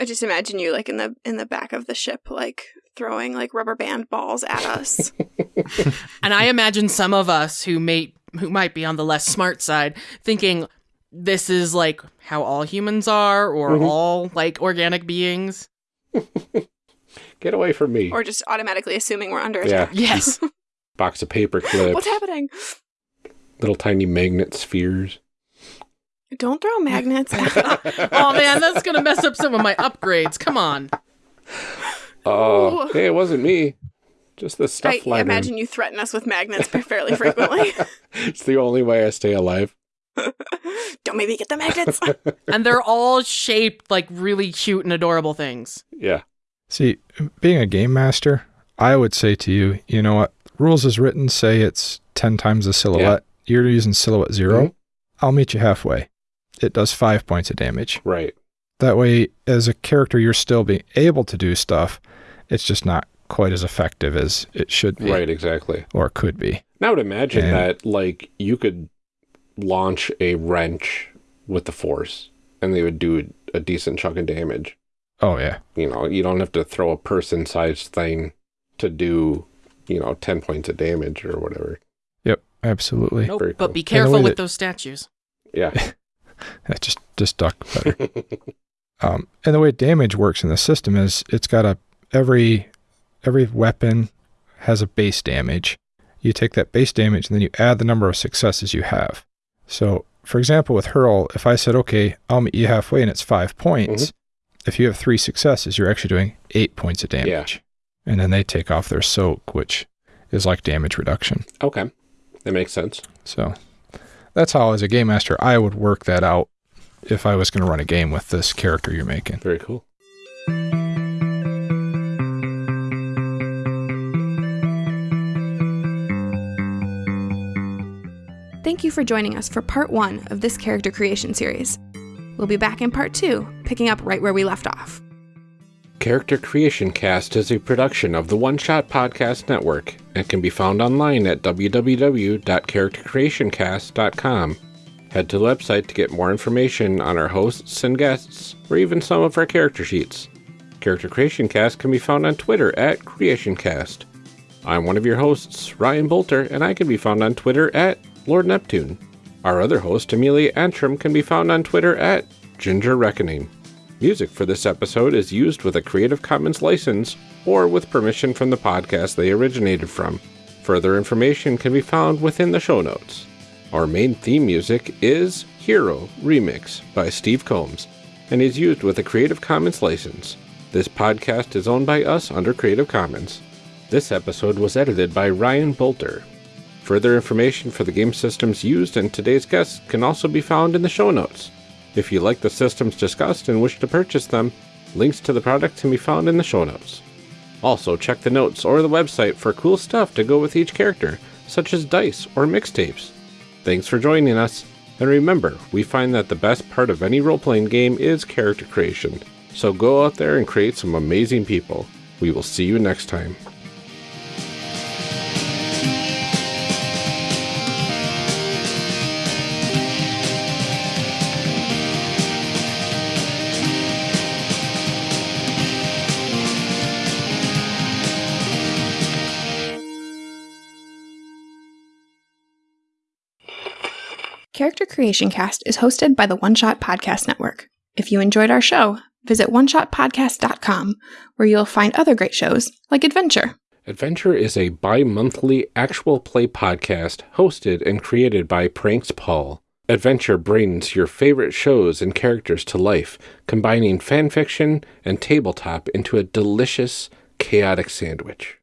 I just imagine you like in the in the back of the ship, like throwing like rubber band balls at us. And I imagine some of us who may who might be on the less smart side thinking this is like how all humans are or Mhm. all like organic beings. Get away from me. or just automatically assuming we're under attack. Yeah. Yes. Box of paper clips, What's happening? little tiny magnet spheres. Don't throw magnets. oh man, that's gonna mess up some of my upgrades. Come on. Oh, Ooh. hey, it wasn't me. Just the stuff I flying. imagine you threaten us with magnets fairly frequently. it's the only way I stay alive. Don't make me get the magnets. And they're all shaped like really cute and adorable things. Yeah. see, being a game master, I would say to you, you know what? Rules as written say it's ten times the silhouette. You're using silhouette 0 Mhm. I'll meet you halfway. It does five points of damage. Right. That way, as a character, you're still being able to do stuff. It's just not quite as effective as it should be Right. Exactly. or could be. And I would imagine And- that like you could launch a wrench with the force, and they would do a decent chunk of damage. Oh yeah, You know, you don't have to throw a person-sized thing to do, you know, ten points of damage or whatever. yep, absolutely. Nope. Very But be careful with that- those statues. Yeah. just just duck better. Um, and the way damage works in the system is it's got a every every weapon has a base damage. You take that base damage and then you add the number of successes you have. So, for example, with hurl, if I said, "Okay, I'll meet you halfway," and it's five points, if you have three successes, you're actually doing eight points of damage. Yeah. And then they take off their soak, which is like damage reduction. okay. That makes sense. So that's how, as a game master, I would work that out if I was going to run a game with this character you're making. Very cool. Thank you for joining us for part one of this character creation series. We'll be back in part two, picking up right where we left off. Character Creation Cast is a production of the One Shot Podcast Network and can be found online at www.charactercreationcast.com. Head to the website to get more information on our hosts and guests, or even some of our character sheets. Character Creation Cast can be found on Twitter at CreationCast. I'm one of your hosts, Ryan Boelter, and I can be found on Twitter at Lord Neptune. Our other host, Amelia Antrim, can be found on Twitter at Ginger Reckoning. Music for this episode is used with a Creative Commons license or with permission from the podcast they originated from. Further information can be found within the show notes. Our main theme music is Hero Remix by Steve Combs and is used with a Creative Commons license. This podcast is owned by us under Creative Commons. This episode was edited by Ryan Boelter. Further information for the game systems used and today's guests can also be found in the show notes. If you like the systems discussed and wish to purchase them, links to the products can be found in the show notes. Also, check the notes or the website for cool stuff to go with each character, such as dice or mixtapes. Thanks for joining us, and remember, we find that the best part of any role playing game is character creation. So go out there and create some amazing people. We will see you next time. Character Creation Cast is hosted by the One Shot Podcast Network. If you enjoyed our show, visit oneshotpodcast.com, where you'll find other great shows like Adventure. Adventure is a bi monthly actual play podcast hosted and created by Pranks Paul. Adventure brings your favorite shows and characters to life, combining fanfiction and tabletop into a delicious, chaotic sandwich.